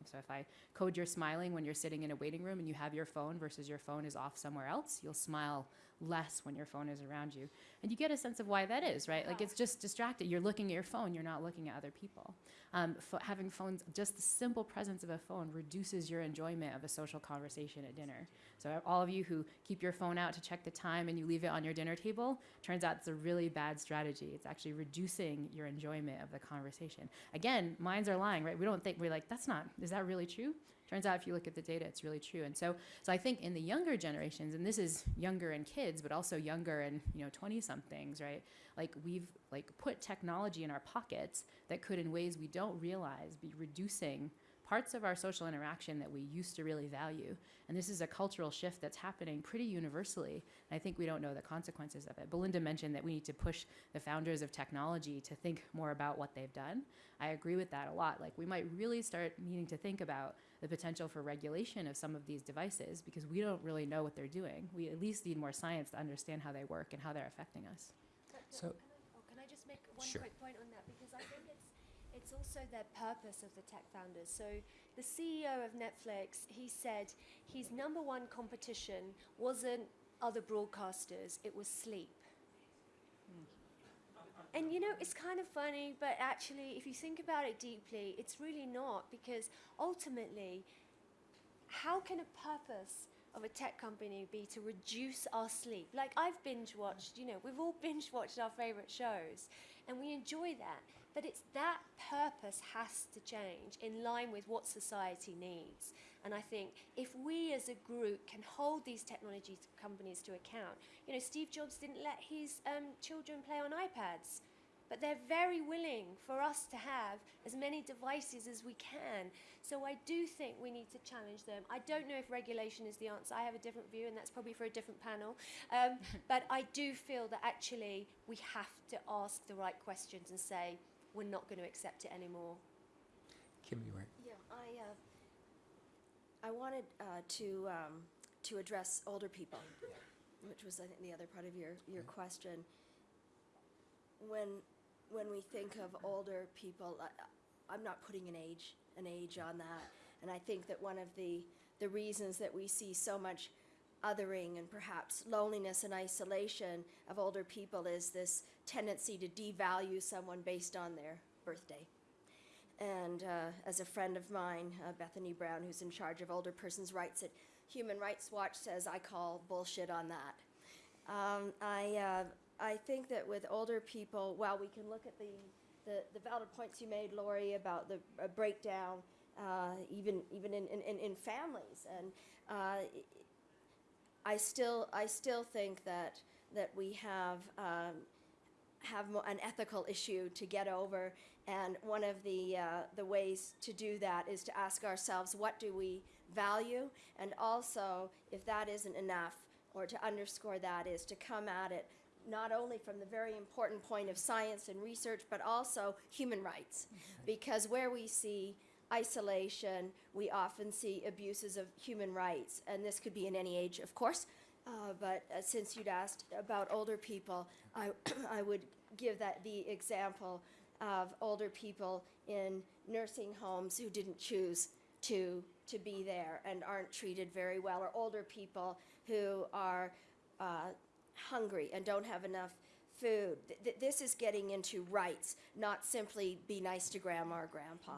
And so if I code you're smiling when you're sitting in a waiting room and you have your phone versus your phone is off somewhere else, you'll smile less when your phone is around you. And you get a sense of why that is, right? Like it's just distracted. You're looking at your phone, you're not looking at other people. Um, having phones, just the simple presence of a phone reduces your enjoyment of a social conversation at dinner. So all of you who keep your phone out to check the time and you leave it on your dinner table, turns out it's a really bad strategy. It's actually reducing your enjoyment of the conversation. Again, minds are lying, right? We don't think we're like, that's not, is that really true? Turns out if you look at the data, it's really true. And so, so I think in the younger generations, and this is younger in kids, but also younger in you know 20 somethings, right? Like we've like put technology in our pockets that could, in ways we don't realize, be reducing parts of our social interaction that we used to really value. And this is a cultural shift that's happening pretty universally. And I think we don't know the consequences of it. Belinda mentioned that we need to push the founders of technology to think more about what they've done. I agree with that a lot. Like we might really start needing to think about the potential for regulation of some of these devices because we don't really know what they're doing. We at least need more science to understand how they work and how they're affecting us.
But,
So-
can I, oh, can I just make one
Sure.
quick point on that because I think it's also their purpose of the tech founders. So the CEO of Netflix, he said his number one competition wasn't other broadcasters; it was sleep. And you know, it's kind of funny, but actually, if you think about it deeply, it's really not because ultimately, how can a purpose of a tech company be to reduce our sleep? Like I've binge watched, you know, we've all binge watched our favorite shows and we enjoy that. But it's that purpose has to change in line with what society needs. And I think if we as a group can hold these technology companies to account, you know, Steve Jobs didn't let his um, children play on iPads but they're very willing for us to have as many devices as we can. So I do think we need to challenge them. I don't know if regulation is the answer. I have a different view, and that's probably for a different panel. Um, but I do feel that actually we have to ask the right questions and say we're not going to accept it anymore.
Kim, you were.
Yeah, I, uh, I wanted uh, to, um, to address older people, which was, I think, the other part of your, your question. When, when we think of older people, I, I'm not putting an age, an age on that. And I think that one of the, the reasons that we see so much othering and perhaps loneliness and isolation of older people is this tendency to devalue someone based on their birthday. And uh, as a friend of mine, uh, Bethany Brown, who's in charge of older persons' rights at Human Rights Watch, says, I call bullshit on that. Um, I, uh, I think that with older people, while we can look at the, the, the valid points you made, Laurie, about the uh, breakdown, uh, even, even in, in, in families, and uh, I still, I still think that, that we have, um, have an ethical issue to get over, and one of the, uh, the ways to do that is to ask ourselves, what do we value? And also, if that isn't enough, or to underscore that, is to come at it not only from the very important point of science and research, but also human rights. Because where we see isolation, we often see abuses of human rights. And this could be in any age, of course. Uh, but uh, since you'd asked about older people, I, I would give that the example of older people in nursing homes who didn't choose to, to be there and aren't treated very well, or older people who are uh, hungry and don't have enough food. Th- th- this is getting into rights, not simply be nice to grandma or grandpa.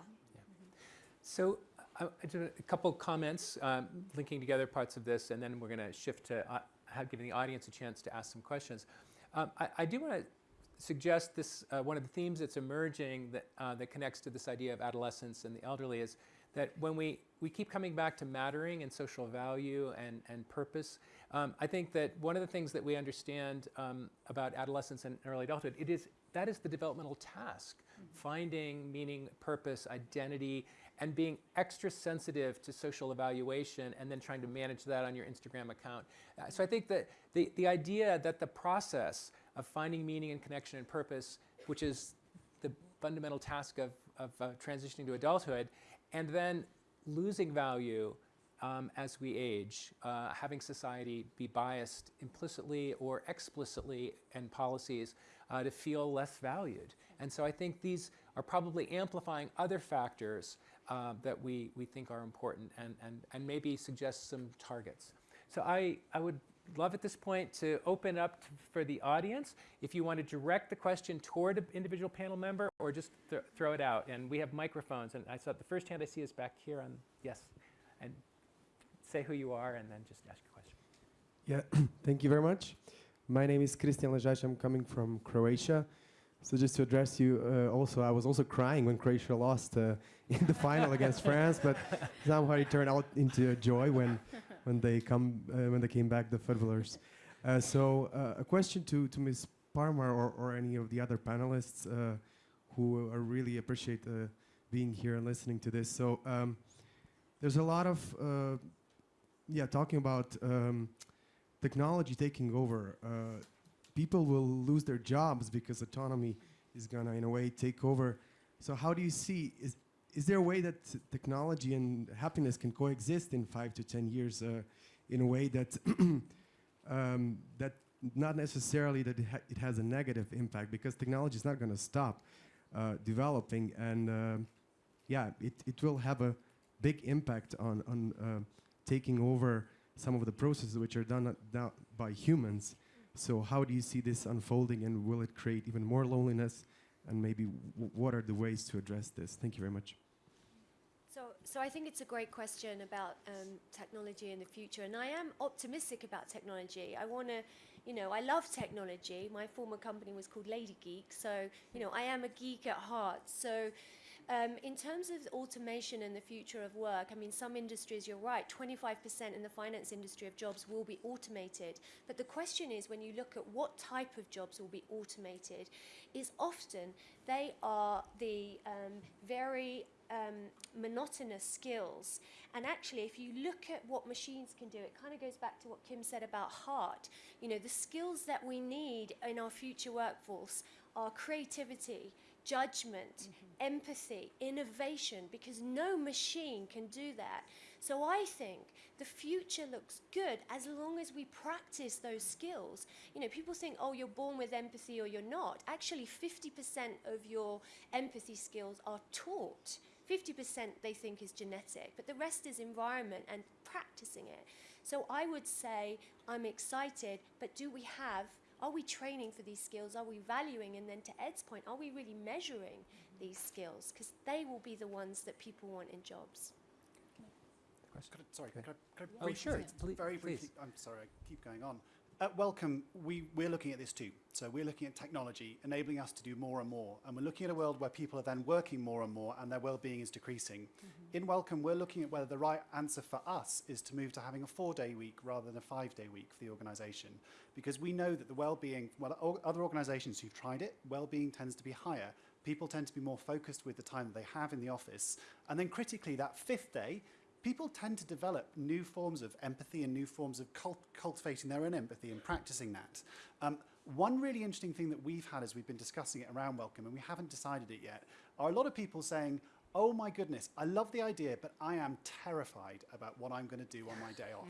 So I- I do a couple comments um, linking together parts of this, and then we're going to shift to uh, have giving the audience a chance to ask some questions. Um, I, I do want to suggest this uh, one of the themes that's emerging that uh, that connects to this idea of adolescence and the elderly is that when we we keep coming back to mattering and social value and and purpose, um, I think that one of the things that we understand um, about adolescence and early adulthood it is that is the developmental task, finding meaning, purpose, identity, and being extra sensitive to social evaluation and then trying to manage that on your Instagram account. Uh, so I think that the, the idea that the process of finding meaning and connection and purpose, which is the fundamental task of, of uh, transitioning to adulthood, and then losing value um, as we age, uh, having society be biased implicitly or explicitly in policies uh, to feel less valued. And so I think these are probably amplifying other factors uh, that we, we think are important and, and, and maybe suggest some targets. So I, I would love at this point to open up to, for the audience if you want to direct the question toward an individual panel member or just th- throw it out. And we have microphones. And I saw the first hand I see is back here on, yes. And say who you are and then just ask your question.
Yeah, thank you very much. My name is Christian Ležaj. I'm coming from Croatia. So just to address you, uh, also I was also crying when Croatia lost uh, in the final against France, but somehow it turned out into a joy when when they come uh, when they came back the footballers. Uh, so uh, a question to to Ms. Parmar or, or any of the other panelists uh, who really appreciate uh, being here and listening to this. So um, there's a lot of uh, yeah talking about. Um, technology taking over, uh, people will lose their jobs because autonomy is gonna, in a way, take over. So how do you see is is there a way that technology and happiness can coexist in five to ten years uh, in a way that um, that not necessarily that it, ha- it has a negative impact because technology is not going to stop uh, developing and um yeah, it, it will have a big impact on on uh, taking over some of the processes which are done, done by humans. So how do you see this unfolding and will it create even more loneliness? And maybe what are the ways to address this? Thank you very much.
So, so I think it's a great question about um, technology in the future, and I am optimistic about technology. I want to, you know, I love technology. My former company was called Lady Geek, so you know, I am a geek at heart. So. Um, in terms of automation and the future of work, I mean, some industries, you're right, 25% in the finance industry of jobs will be automated. But the question is, when you look at what type of jobs will be automated, is often they are the um, very um, monotonous skills. And actually, if you look at what machines can do, it kind of goes back to what Kim said about heart. You know, the skills that we need in our future workforce are creativity, judgment, empathy, innovation, because no machine can do that. So I think the future looks good as long as we practice those skills. You know, people think, oh, you're born with empathy or you're not. Actually, 50% of your empathy skills are taught. 50% they think is genetic, but the rest is environment and practicing it. So I would say I'm excited, but do we have, are we training for these skills? Are we valuing? And then to Ed's point, are we really measuring these skills? Because they will be the ones that people want in jobs.
Question?
Could I, sorry,
Go
could I, could I
Oh, sure,
say
ple-
very
please.
briefly? I'm sorry, I keep going on. At Wellcome, we, we're looking at this too. So we're looking at technology enabling us to do more and more. And we're looking at a world where people are then working more and more and their well-being is decreasing. Mm-hmm. In Wellcome, we're looking at whether the right answer for us is to move to having a four-day week rather than a five-day week for the organisation. Because we know that the well-being, well, other organisations who've tried it, well-being tends to be higher. People tend to be more focused with the time that they have in the office. And then critically, that fifth day, people tend to develop new forms of empathy and new forms of cult- cultivating their own empathy and practicing that. Um, one really interesting thing that we've had as we've been discussing it around Wellcome, and we haven't decided it yet, are a lot of people saying, oh my goodness, I love the idea, but I am terrified about what I'm going to do on my day off.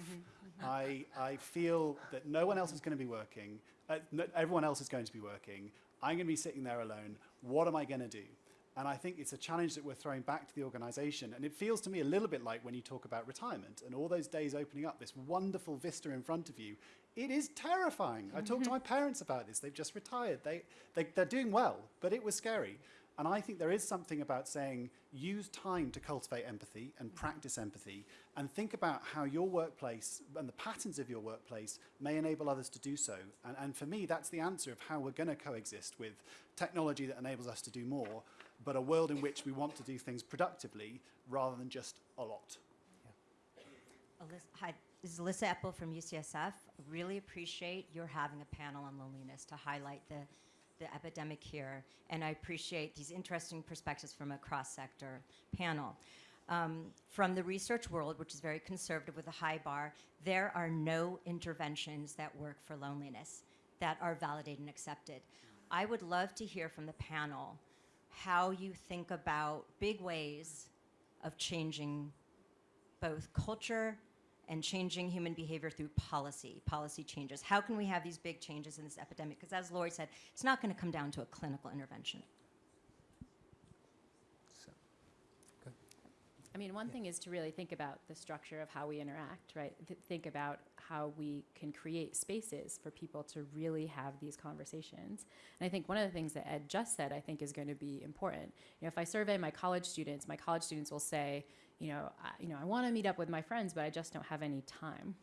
I, I feel that no one else is going to be working, uh, no, everyone else is going to be working. I'm going to be sitting there alone. What am I going to do? And I think it's a challenge that we're throwing back to the organization. And it feels to me a little bit like when you talk about retirement and all those days opening up, this wonderful vista in front of you. It is terrifying. I talked to mm-hmm. my parents about this. They've just retired. They, they, they're doing well, but it was scary. And I think there is something about saying use time to cultivate empathy and practice empathy and think about how your workplace and the patterns of your workplace may enable others to do so. And, and for me, that's the answer of how we're going to coexist with technology that enables us to do more, but a world in which we want to do things productively rather than just a lot.
Elissa, hi, this is Elissa Epel from UCSF. Really appreciate your having a panel on loneliness to highlight the, the epidemic here, and I appreciate these interesting perspectives from a cross-sector panel. Um, from the research world, which is very conservative with a high bar, there are no interventions that work for loneliness that are validated and accepted. I would love to hear from the panel how you think about big ways of changing both culture and changing human behavior through policy, policy changes. How can we have these big changes in this epidemic? Because as Laurie said, it's not going to come down to a clinical intervention.
I mean, one thing is to really think about the structure of how we interact, right? Th- think about how we can create spaces for people to really have these conversations. And I think one of the things that Ed just said, I think, is going to be important. You know, if I survey my college students, my college students will say, you know, I, you know, I want to meet up with my friends, but I just don't have any time.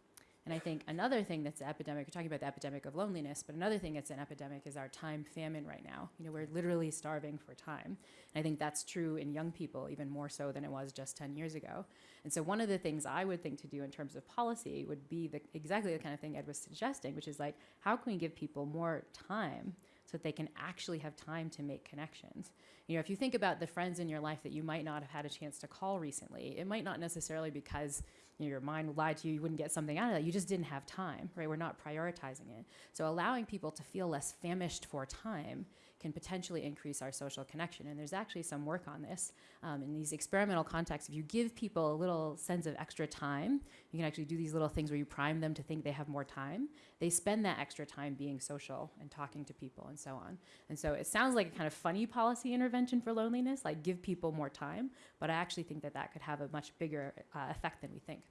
And I think another thing that's an epidemic, we're talking about the epidemic of loneliness, but another thing that's an epidemic is our time famine right now. You know, we're literally starving for time. And I think that's true in young people even more so than it was just 10 years ago. And so one of the things I would think to do in terms of policy would be the, exactly the kind of thing Ed was suggesting, which is like, how can we give people more time so that they can actually have time to make connections? You know, if you think about the friends in your life that you might not have had a chance to call recently, it might not necessarily because your mind lied to you, you wouldn't get something out of that. You just didn't have time, right? We're not prioritizing it. So allowing people to feel less famished for time can potentially increase our social connection. And there's actually some work on this um, in these experimental contexts. If you give people a little sense of extra time, you can actually do these little things where you prime them to think they have more time. They spend that extra time being social and talking to people and so on. And so it sounds like a kind of funny policy intervention for loneliness, like give people more time. But I actually think that that could have a much bigger uh, effect than we think.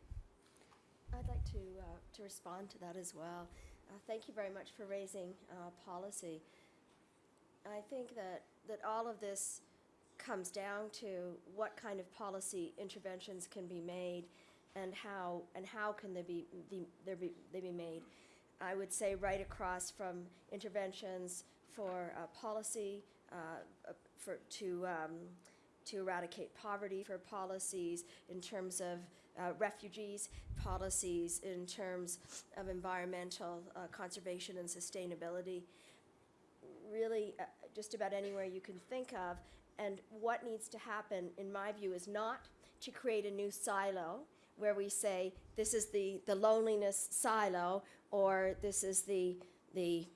I'd like to, uh, to respond to that as well. Uh, thank you very much for raising uh, policy. I think that, that all of this comes down to what kind of policy interventions can be made and how, and how can they be, the, there be, they be made. I would say right across from interventions for uh, policy, uh, uh, for, to, um, to eradicate poverty, for policies in terms of uh, refugees, policies in terms of environmental uh, conservation and sustainability. Really, uh, just about anywhere you can think of. And what needs to happen, in my view, is not to create a new silo where we say this is the, the loneliness silo or this is the the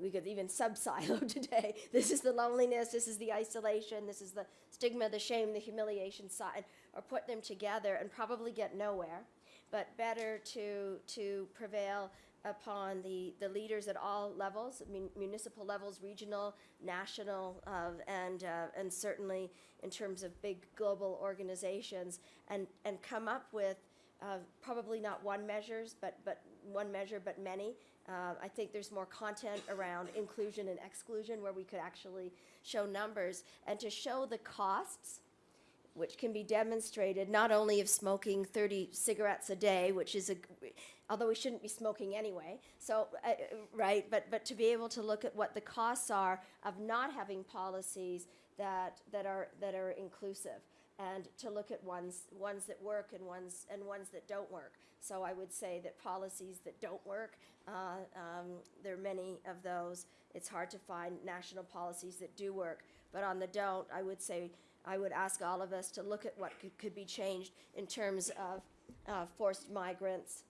we could even sub silo today. This is the loneliness, this is the isolation, this is the stigma, the shame, the humiliation side, or put them together and probably get nowhere. But better to to prevail upon the, the leaders at all levels, mun- municipal levels, regional, national, uh, and uh, and certainly in terms of big global organizations, and and come up with uh, probably not one measures, but but one measure, but many. Uh, I think there's more content around inclusion and exclusion where we could actually show numbers and to show the costs which can be demonstrated not only of smoking 30 cigarettes a day, which is a, although we shouldn't be smoking anyway. So, uh, right, but but to be able to look at what the costs are of not having policies that that are that are inclusive, and to look at ones ones that work and ones and ones that don't work. So I would say that policies that don't work, uh, um, there are many of those. It's hard to find national policies that do work, but on the don't, I would say I would ask all of us to look at what could, could be changed in terms of uh, forced migrants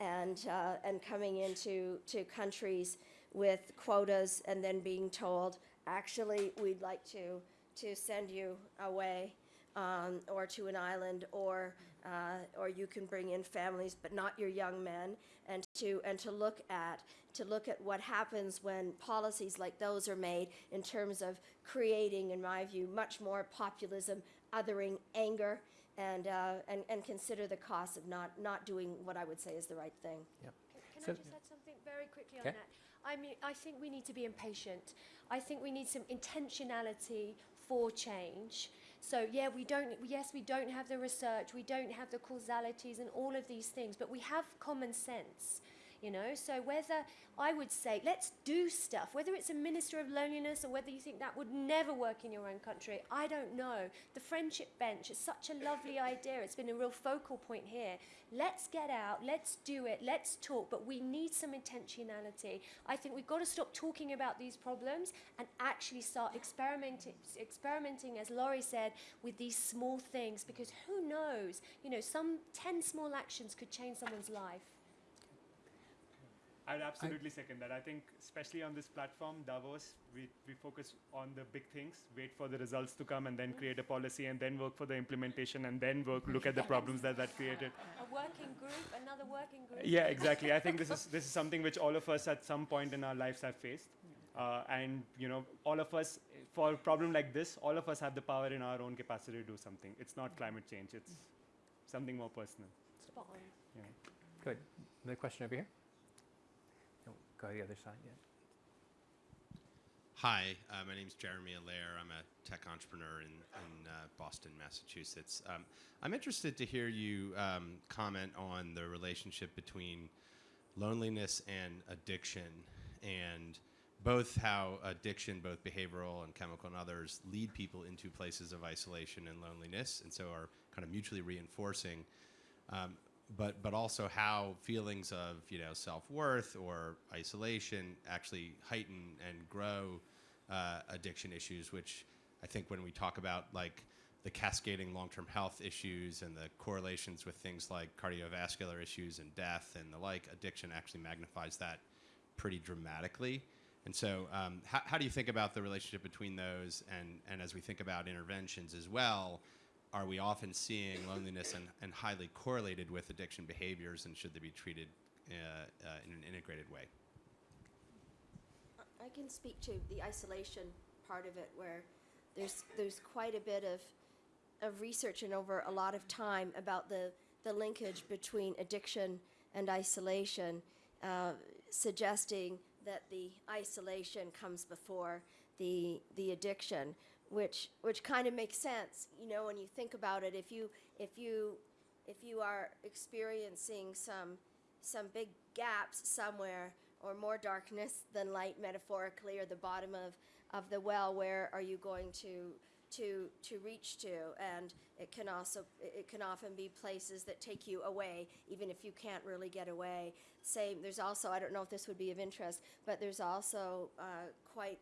and, uh, and coming into to countries with quotas and then being told, actually, we'd like to, to send you away um, or to an island or, uh, or you can bring in families, but not your young men, and to, and to look at to look at what happens when policies like those are made in terms of creating, in my view, much more populism, othering, anger, and, uh, and, and consider the cost of not, not doing what I would say is the right thing.
Can, can
So-
I just add something very quickly
Okay.
on that? I mean, I think we need to be impatient. I think we need some intentionality for change. So yeah, we don't. Yes, we don't have the research, we don't have the causalities and all of these things, but we have common sense. You know, so whether I would say let's do stuff, whether it's a minister of loneliness or whether you think that would never work in your own country, I don't know. The friendship bench is such a lovely idea. It's been a real focal point here. Let's get out, let's do it, let's talk, but we need some intentionality. I think we've got to stop talking about these problems and actually start experimenting, experimenting, as Laurie said, with these small things because who knows? You know, some 10 small actions could change someone's life.
I'd absolutely second that. I think, especially on this platform, Davos, we, we focus on the big things, wait for the results to come, and then create a policy, and then work for the implementation, and then work look at the problems that that created.
A working group, another working group.
Yeah, exactly. I think this is this is something which all of us at some point in our lives have faced, uh, and you know, all of us for a problem like this, all of us have the power in our own capacity to do something. It's not climate change; it's something more personal.
Spot on.
Yeah.
Good. Another question over here? Go to the other side, yeah.
Hi, uh, my name is Jeremy Allaire. I'm a tech entrepreneur in, in uh, Boston, Massachusetts. Um, I'm interested to hear you um, comment on the relationship between loneliness and addiction, and both how addiction, both behavioral and chemical and others, lead people into places of isolation and loneliness, and so are kind of mutually reinforcing. Um, but but also how feelings of you know self worth or isolation actually heighten and grow uh, addiction issues, which I think when we talk about like the cascading long term health issues and the correlations with things like cardiovascular issues and death and the like, addiction actually magnifies that pretty dramatically. And so, um, how, how do you think about the relationship between those? And, and as we think about interventions as well, are we often seeing loneliness and, and highly correlated with addiction behaviors, and should they be treated uh, uh, in an integrated way?
I can speak to the isolation part of it, where there's there's quite a bit of of research and over a lot of time about the the linkage between addiction and isolation, uh, suggesting that the isolation comes before the the addiction, which which kind of makes sense, you know, when you think about it. If you if you if you are experiencing some some big gaps somewhere or more darkness than light metaphorically or the bottom of, of the well where are you going to to to reach to and it can also it can often be places that take you away even if you can't really get away same there's also i don't know if this would be of interest but there's also uh, quite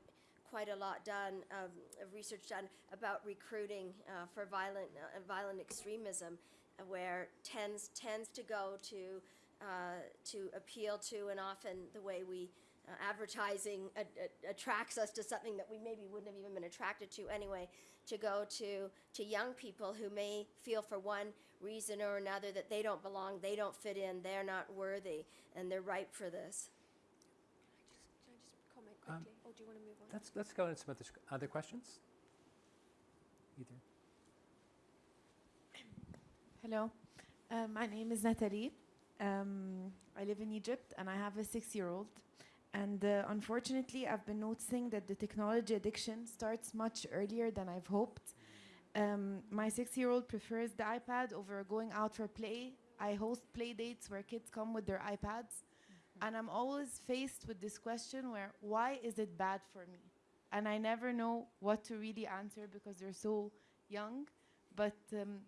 quite a lot done um, of research done about recruiting uh, for violent uh, violent extremism uh, where tends tends to go to uh, to appeal to, and often the way we uh, advertising a- a- attracts us to something that we maybe wouldn't have even been attracted to anyway. To go to to young people who may feel for one reason or another that they don't belong, they don't fit in, they're not worthy, and they're ripe for this.
Can I just comment
Um,
quickly, or do you want to move on?
Let's, let's go into some other, other questions. Either.
Hello, uh, my name is Natalie. Um, I live in Egypt and I have a six year old. And uh, unfortunately, I've been noticing that the technology addiction starts much earlier than I've hoped. Um, my six year old prefers the iPad over going out for play. I host play dates where kids come with their iPads. And I'm always faced with this question where, why is it bad for me? And I never know what to really answer because they're so young. But um,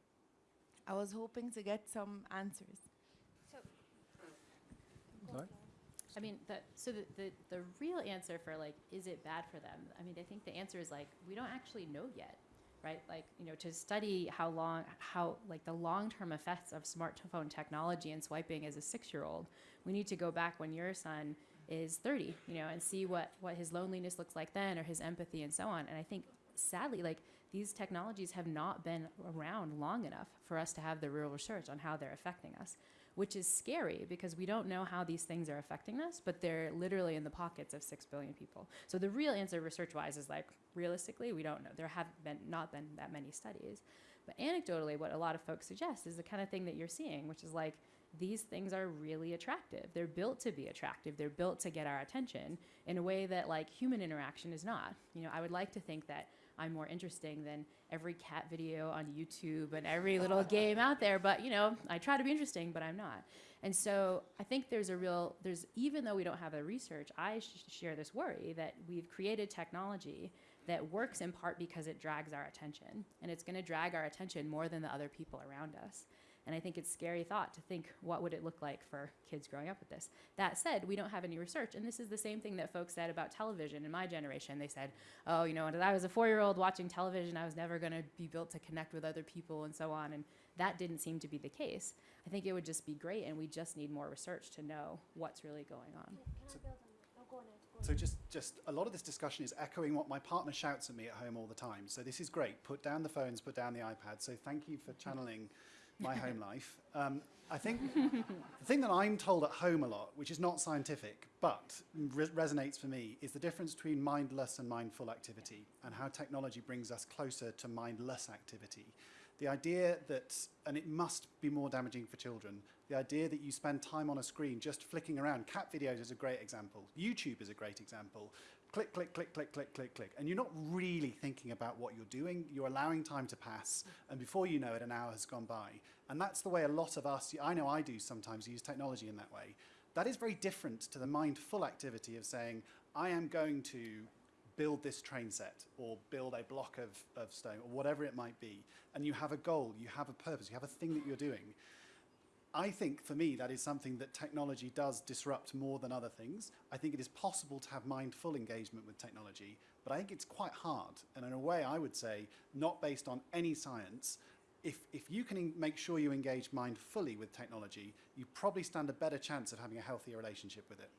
I was hoping to get some answers.
So,
Laurie?
I mean, the, so the, the, the real answer for like, is it bad for them? I mean, I think the answer is like, we don't actually know yet, right? Like, you know, to study how long, how, like the long-term effects of smartphone technology and swiping as a six-year-old, we need to go back when your son is 30, you know, and see what, what his loneliness looks like then or his empathy and so on. And I think sadly, like these technologies have not been around long enough for us to have the real research on how they're affecting us which is scary because we don't know how these things are affecting us, but they're literally in the pockets of six billion people. So the real answer, research-wise, is like realistically, we don't know. There have been not been that many studies, but anecdotally, what a lot of folks suggest is the kind of thing that you're seeing, which is like these things are really attractive. They're built to be attractive. They're built to get our attention in a way that like human interaction is not. You know, I would like to think that I'm more interesting than every cat video on YouTube and every little game out there. But you know, I try to be interesting, but I'm not. And so I think there's a real there's even though we don't have the research, I sh- share this worry that we've created technology that works in part because it drags our attention, and it's going to drag our attention more than the other people around us. And I think it's scary thought to think what would it look like for kids growing up with this. That said, we don't have any research, and this is the same thing that folks said about television in my generation. They said, "Oh, you know, when I was a four-year-old watching television, I was never going to be built to connect with other people and so on." And that didn't seem to be the case. I think it would just be great, and we just need more research to know what's really going on.
Can I build on that? Oh, go on, Ed. Go on.
So just, just a lot of this discussion is echoing what my partner shouts at me at home all the time. So this is great. Put down the phones, put down the iPad. So thank you for channeling my home life. Um, I think the thing that I'm told at home a lot, which is not scientific, but re- resonates for me, is the difference between mindless and mindful activity and how technology brings us closer to mindless activity. The idea that, and it must be more damaging for children, the idea that you spend time on a screen just flicking around. Cat videos is a great example. YouTube is a great example. Click, click, click, click, click, click, click. And you're not really thinking about what you're doing. You're allowing time to pass. And before you know it, an hour has gone by. And that's the way a lot of us, I know I do sometimes use technology in that way. That is very different to the mindful activity of saying, I am going to build this train set or build a block of, of stone or whatever it might be. And you have a goal, you have a purpose, you have a thing that you're doing. I think for me that is something that technology does disrupt more than other things. I think it is possible to have mindful engagement with technology, but I think it's quite hard. And in a way, I would say, not based on any science, if, if you can make sure you engage mindfully with technology, you probably stand a better chance of having a healthier relationship with it.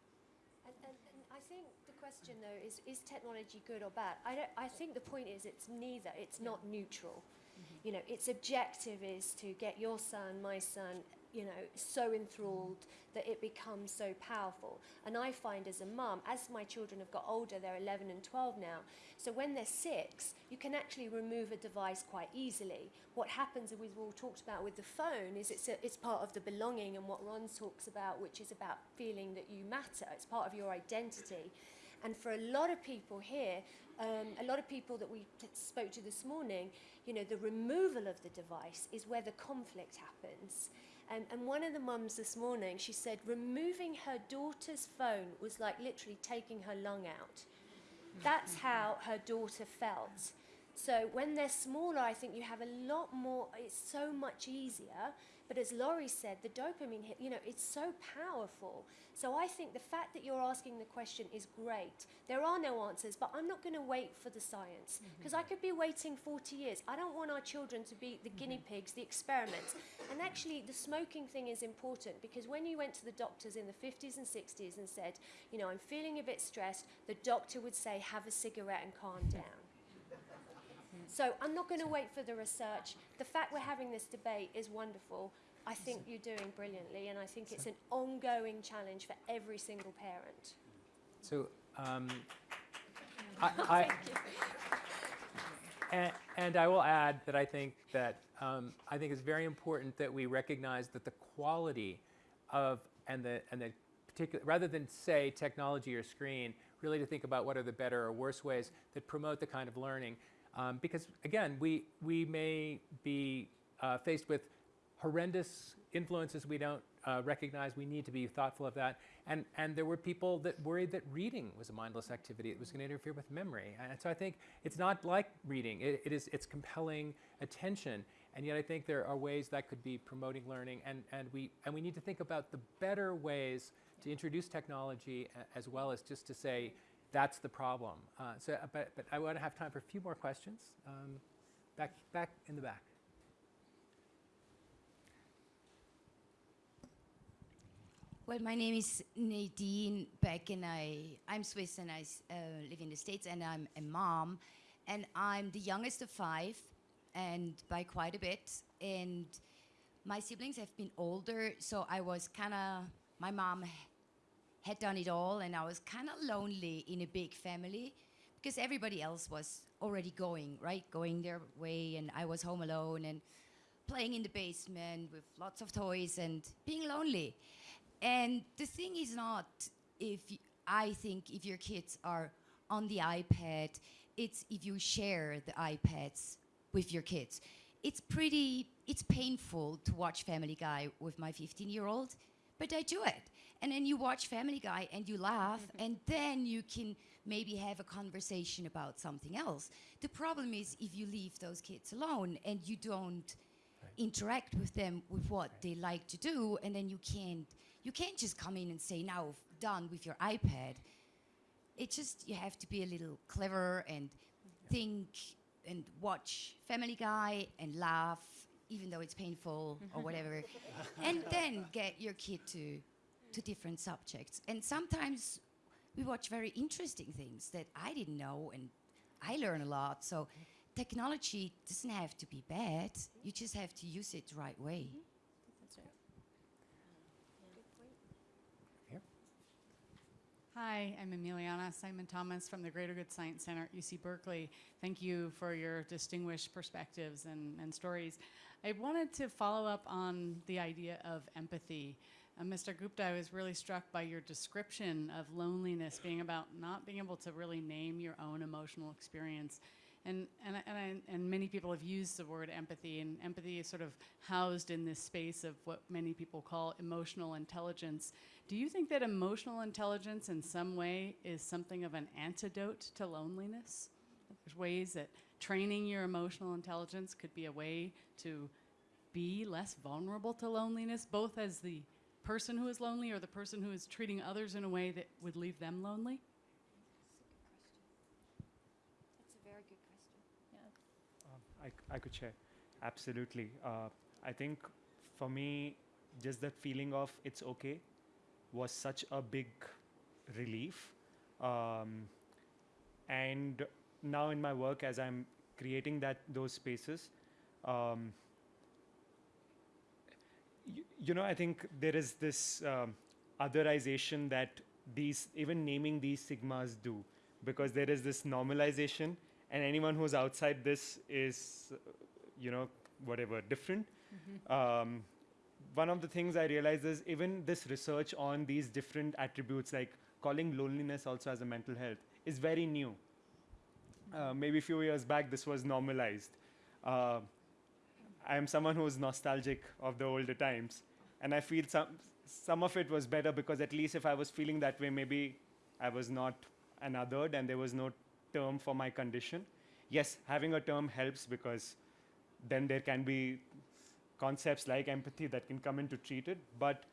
And, and, and I think the question though is is technology good or bad? I don't. I think the point is it's neither. It's not neutral. Mm-hmm. You know, its objective is to get your son, my son, you know, so enthralled that it becomes so powerful. And I find as a mum, as my children have got older, they're 11 and 12 now. So when they're six, you can actually remove a device quite easily. What happens, and we've all talked about with the phone, is it's, a, it's part of the belonging and what Varun talks about, which is about feeling that you matter. It's part of your identity. And for a lot of people here, um, a lot of people that we spoke to this morning, you know, the removal of the device is where the conflict happens. And, and one of the mums this morning, she said removing her daughter's phone was like literally taking her lung out. That's how her daughter felt. So when they're smaller, I think you have a lot more, it's so much easier. But as Laurie said, the dopamine hit, you know, it's so powerful. So I think the fact that you're asking the question is great. There are no answers, but I'm not going to wait for the science mm-hmm. because I could be waiting 40 years. I don't want our children to be the guinea mm-hmm. pigs, the experiments. and actually, the smoking thing is important because when you went to the doctors in the 50s and 60s and said, you know, I'm feeling a bit stressed, the doctor would say, have a cigarette and calm down. So I'm not going to wait for the research. The fact we're having this debate is wonderful. I think you're doing brilliantly, and I think it's an ongoing challenge for every single parent.
So, um, I, I, and, and I will add that I think that um, I think it's very important that we recognize that the quality of and the and the particular rather than say technology or screen, really to think about what are the better or worse ways that promote the kind of learning. Um, because again, we we may be uh, faced with horrendous influences we don't uh, recognize. We need to be thoughtful of that. And, and there were people that worried that reading was a mindless activity. It was going to interfere with memory. And so I think it's not like reading. It, it is, it's compelling attention. And yet I think there are ways that could be promoting learning. And, and, we, and we need to think about the better ways to introduce technology as well as just to say, that's the problem. Uh, so, uh, but, but I want to have time for a few more questions. Um, back, back in the back.
Well, my name is Nadine Beck, and I, I'm Swiss, and I uh, live in the States, and I'm a mom, and I'm the youngest of five, and by quite a bit. And my siblings have been older, so I was kind of, my mom had done it all, and I was kind of lonely in a big family because everybody else was already going, right? Going their way, and I was home alone and playing in the basement with lots of toys and being lonely. And the thing is not if I think if your kids are on the iPad, it's if you share the iPads with your kids. It's pretty, it's painful to watch Family Guy with my 15 year old, but I do it. And then you watch Family Guy and you laugh, mm-hmm. and then you can maybe have a conversation about something else. The problem is if you leave those kids alone and you don't interact with them with what they like to do, and then you can't you can't just come in and say now done with your iPad. It just you have to be a little clever and think and watch Family Guy and laugh, even though it's painful or mm-hmm. whatever, and then get your kid to to different subjects. And sometimes we watch very interesting things that I didn't know, and I learn a lot. So technology doesn't have to be bad. You just have to use it the right way. Mm-hmm.
That's right.
Hi, I'm Emiliana Simon Thomas from the Greater Good Science Center at UC Berkeley. Thank you for your distinguished perspectives and, and stories. I wanted to follow up on the idea of empathy. Uh, Mr. Gupta, I was really struck by your description of loneliness being about not being able to really name your own emotional experience. And, and, and, I, and many people have used the word empathy, and empathy is sort of housed in this space of what many people call emotional intelligence. Do you think that emotional intelligence in some way is something of an antidote to loneliness? There's ways that training your emotional intelligence could be a way to be less vulnerable to loneliness, both as the person who is lonely or the person who is treating others in a way that would leave them lonely?
That's a very good question.
Yeah.
Um, I, c- I could share. Absolutely. Uh, I think for me, just that feeling of it's okay was such a big relief. Um, and now in my work, as I'm creating that those spaces, um, you, know, I think there is this um, otherization that these, even naming these sigmas do, because there is this normalization, and anyone who's outside this is, uh, you know, whatever, different. Um, one of the things I realized is even this research on these different attributes, like calling loneliness also as a mental health, is very new. Uh, maybe a few years back, this was normalized. Uh, I am someone who is nostalgic of the older times, and I feel some some of it was better because at least if I was feeling that way, maybe I was not an othered, and there was no term for my condition. Yes, having a term helps because then there can be concepts like empathy that can come in to treat it. But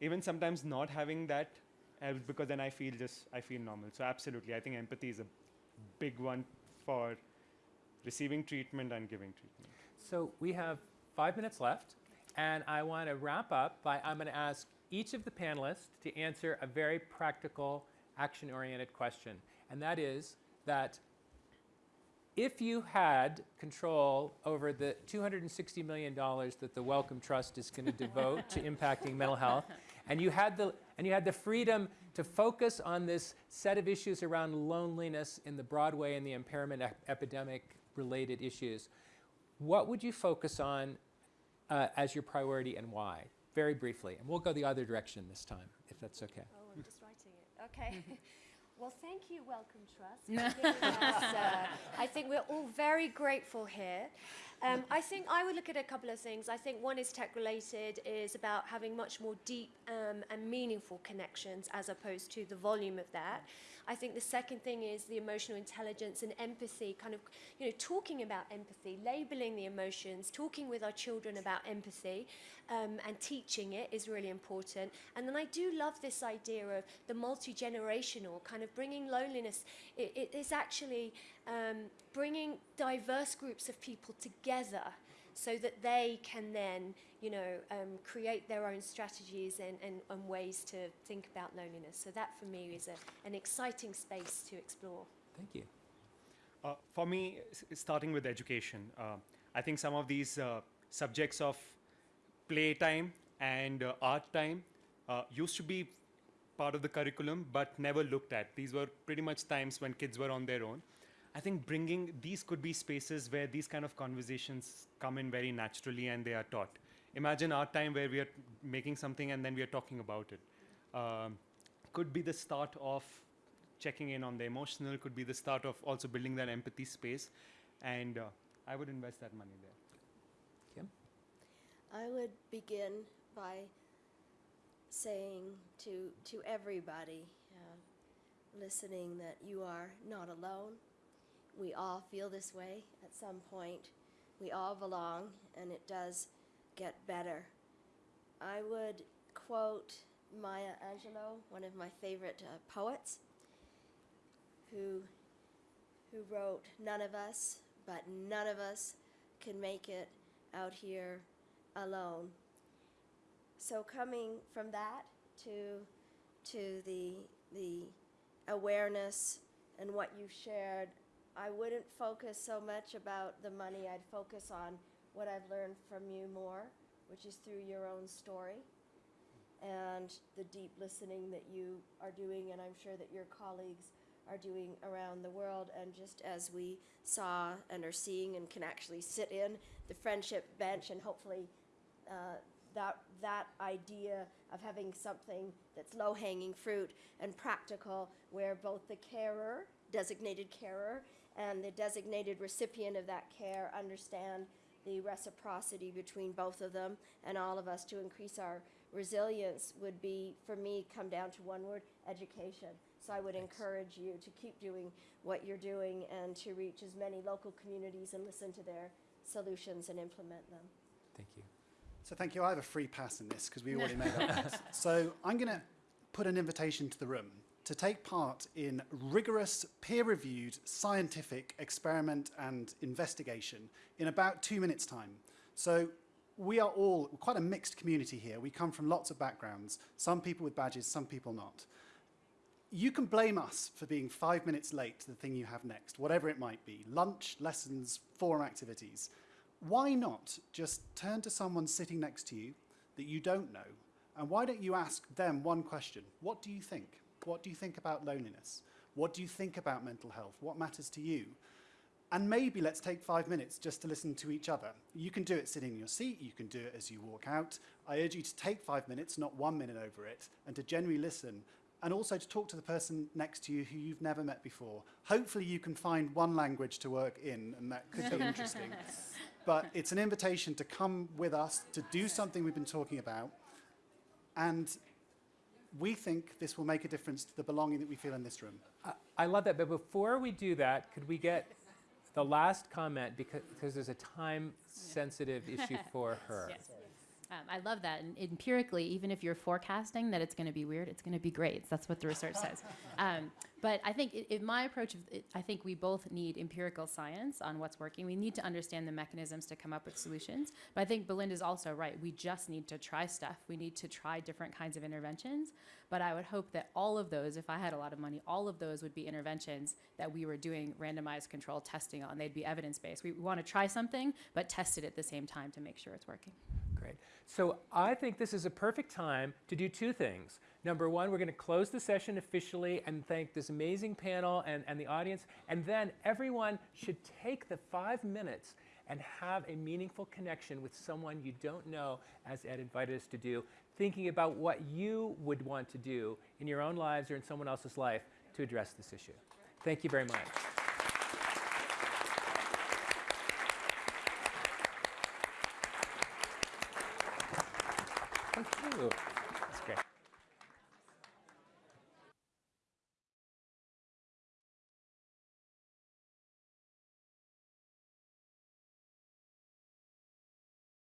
even sometimes not having that helps because then I feel just I feel normal. So absolutely, I think empathy is a big one for receiving treatment and giving treatment.
So we have five minutes left, and I want to wrap up by I'm going to ask each of the panelists to answer a very practical, action-oriented question, and that is that if you had control over the $260 million that the Wellcome Trust is going to devote to impacting mental health, and you had the and you had the freedom to focus on this set of issues around loneliness in the Broadway and the impairment ep- epidemic related issues, what would you focus on uh, as your priority and why? Very briefly, and we'll go the other direction this time, if that's okay.
Oh, I'm just writing it. Okay. well, thank you, Wellcome Trust. us, uh, I think we're all very grateful here. Um, I think I would look at a couple of things. I think one is tech related, is about having much more deep um, and meaningful connections as opposed to the volume of that. I think the second thing is the emotional intelligence and empathy, kind of, you know, talking about empathy, labeling the emotions, talking with our children about empathy, um, and teaching it is really important. And then I do love this idea of the multi generational kind of bringing loneliness. It, it is actually um, bringing diverse groups of people together so that they can then, you know, um, create their own strategies and, and, and ways to think about loneliness. So that for me is a, an exciting space to explore.
Thank you.
Uh, for me, starting with education, uh, I think some of these uh, subjects of playtime and uh, art time uh, used to be part of the curriculum but never looked at. These were pretty much times when kids were on their own. I think bringing these could be spaces where these kind of conversations come in very naturally and they are taught. Imagine our time where we are making something and then we are talking about it. Um, could be the start of checking in on the emotional could be the start of also building that empathy space. And uh, I would invest that money there.
Kim?
I would begin by saying to, to everybody uh, listening that you are not alone. We all feel this way at some point. We all belong, and it does get better. I would quote Maya Angelou, one of my favorite uh, poets, who, who wrote, None of us, but none of us can make it out here alone. So coming from that to to the the awareness and what you've shared, I wouldn't focus so much about the money. I'd focus on what I've learned from you more, which is through your own story and the deep listening that you are doing, and I'm sure that your colleagues are doing around the world. And just as we saw and are seeing and can actually sit in the friendship bench and hopefully uh, that that idea of having something that's low hanging fruit and practical where both the carer designated carer and the designated recipient of that care understand the reciprocity between both of them and all of us to increase our resilience would be for me come down to one word education so i would encourage you to keep doing what you're doing and to reach as many local communities and listen to their solutions and implement them
Thank you.
So thank you. I have a free pass in this because we already made up. So I'm going to put an invitation to the room to take part in rigorous, peer-reviewed, scientific experiment and investigation in about two minutes' time. So we are all quite a mixed community here. We come from lots of backgrounds, some people with badges, some people not. You can blame us for being five minutes late to the thing you have next, whatever it might be, lunch, lessons, forum activities. Why not just turn to someone sitting next to you that you don't know, and why don't you ask them one question? What do you think? What do you think about loneliness? What do you think about mental health? What matters to you? And maybe let's take five minutes just to listen to each other. You can do it sitting in your seat, you can do it as you walk out. I urge you to take five minutes, not one minute over it, and to genuinely listen, and also to talk to the person next to you who you've never met before. Hopefully you can find one language to work in, and that could be interesting. But it's an invitation to come with us, to do something we've been talking about, and we think this will make a difference to the belonging that we feel in this room.
I- I love that, but before we do that, could we get the last comment because, because there's a time-sensitive issue for her.
Yes. Um, I love that. And empirically, even if you're forecasting that it's going to be weird, it's going to be great. That's what the research says. Um, but I think in my approach, of it, I think we both need empirical science on what's working. We need to understand the mechanisms to come up with solutions. But I think Belinda's also right. We just need to try stuff. We need to try different kinds of interventions. But I would hope that all of those, if I had a lot of money, all of those would be interventions that we were doing randomized control testing on. They'd be evidence based. We want to try something, but test it at the same time to make sure it's working.
So I think this is a perfect time to do two things. Number one, we're going to close the session officially and thank this amazing panel and, and the audience. And then everyone should take the five minutes and have a meaningful connection with someone you don't know, as Ed invited us to do, thinking about what you would want to do in your own lives or in someone else's life to address this issue. Thank you very much. Thank you.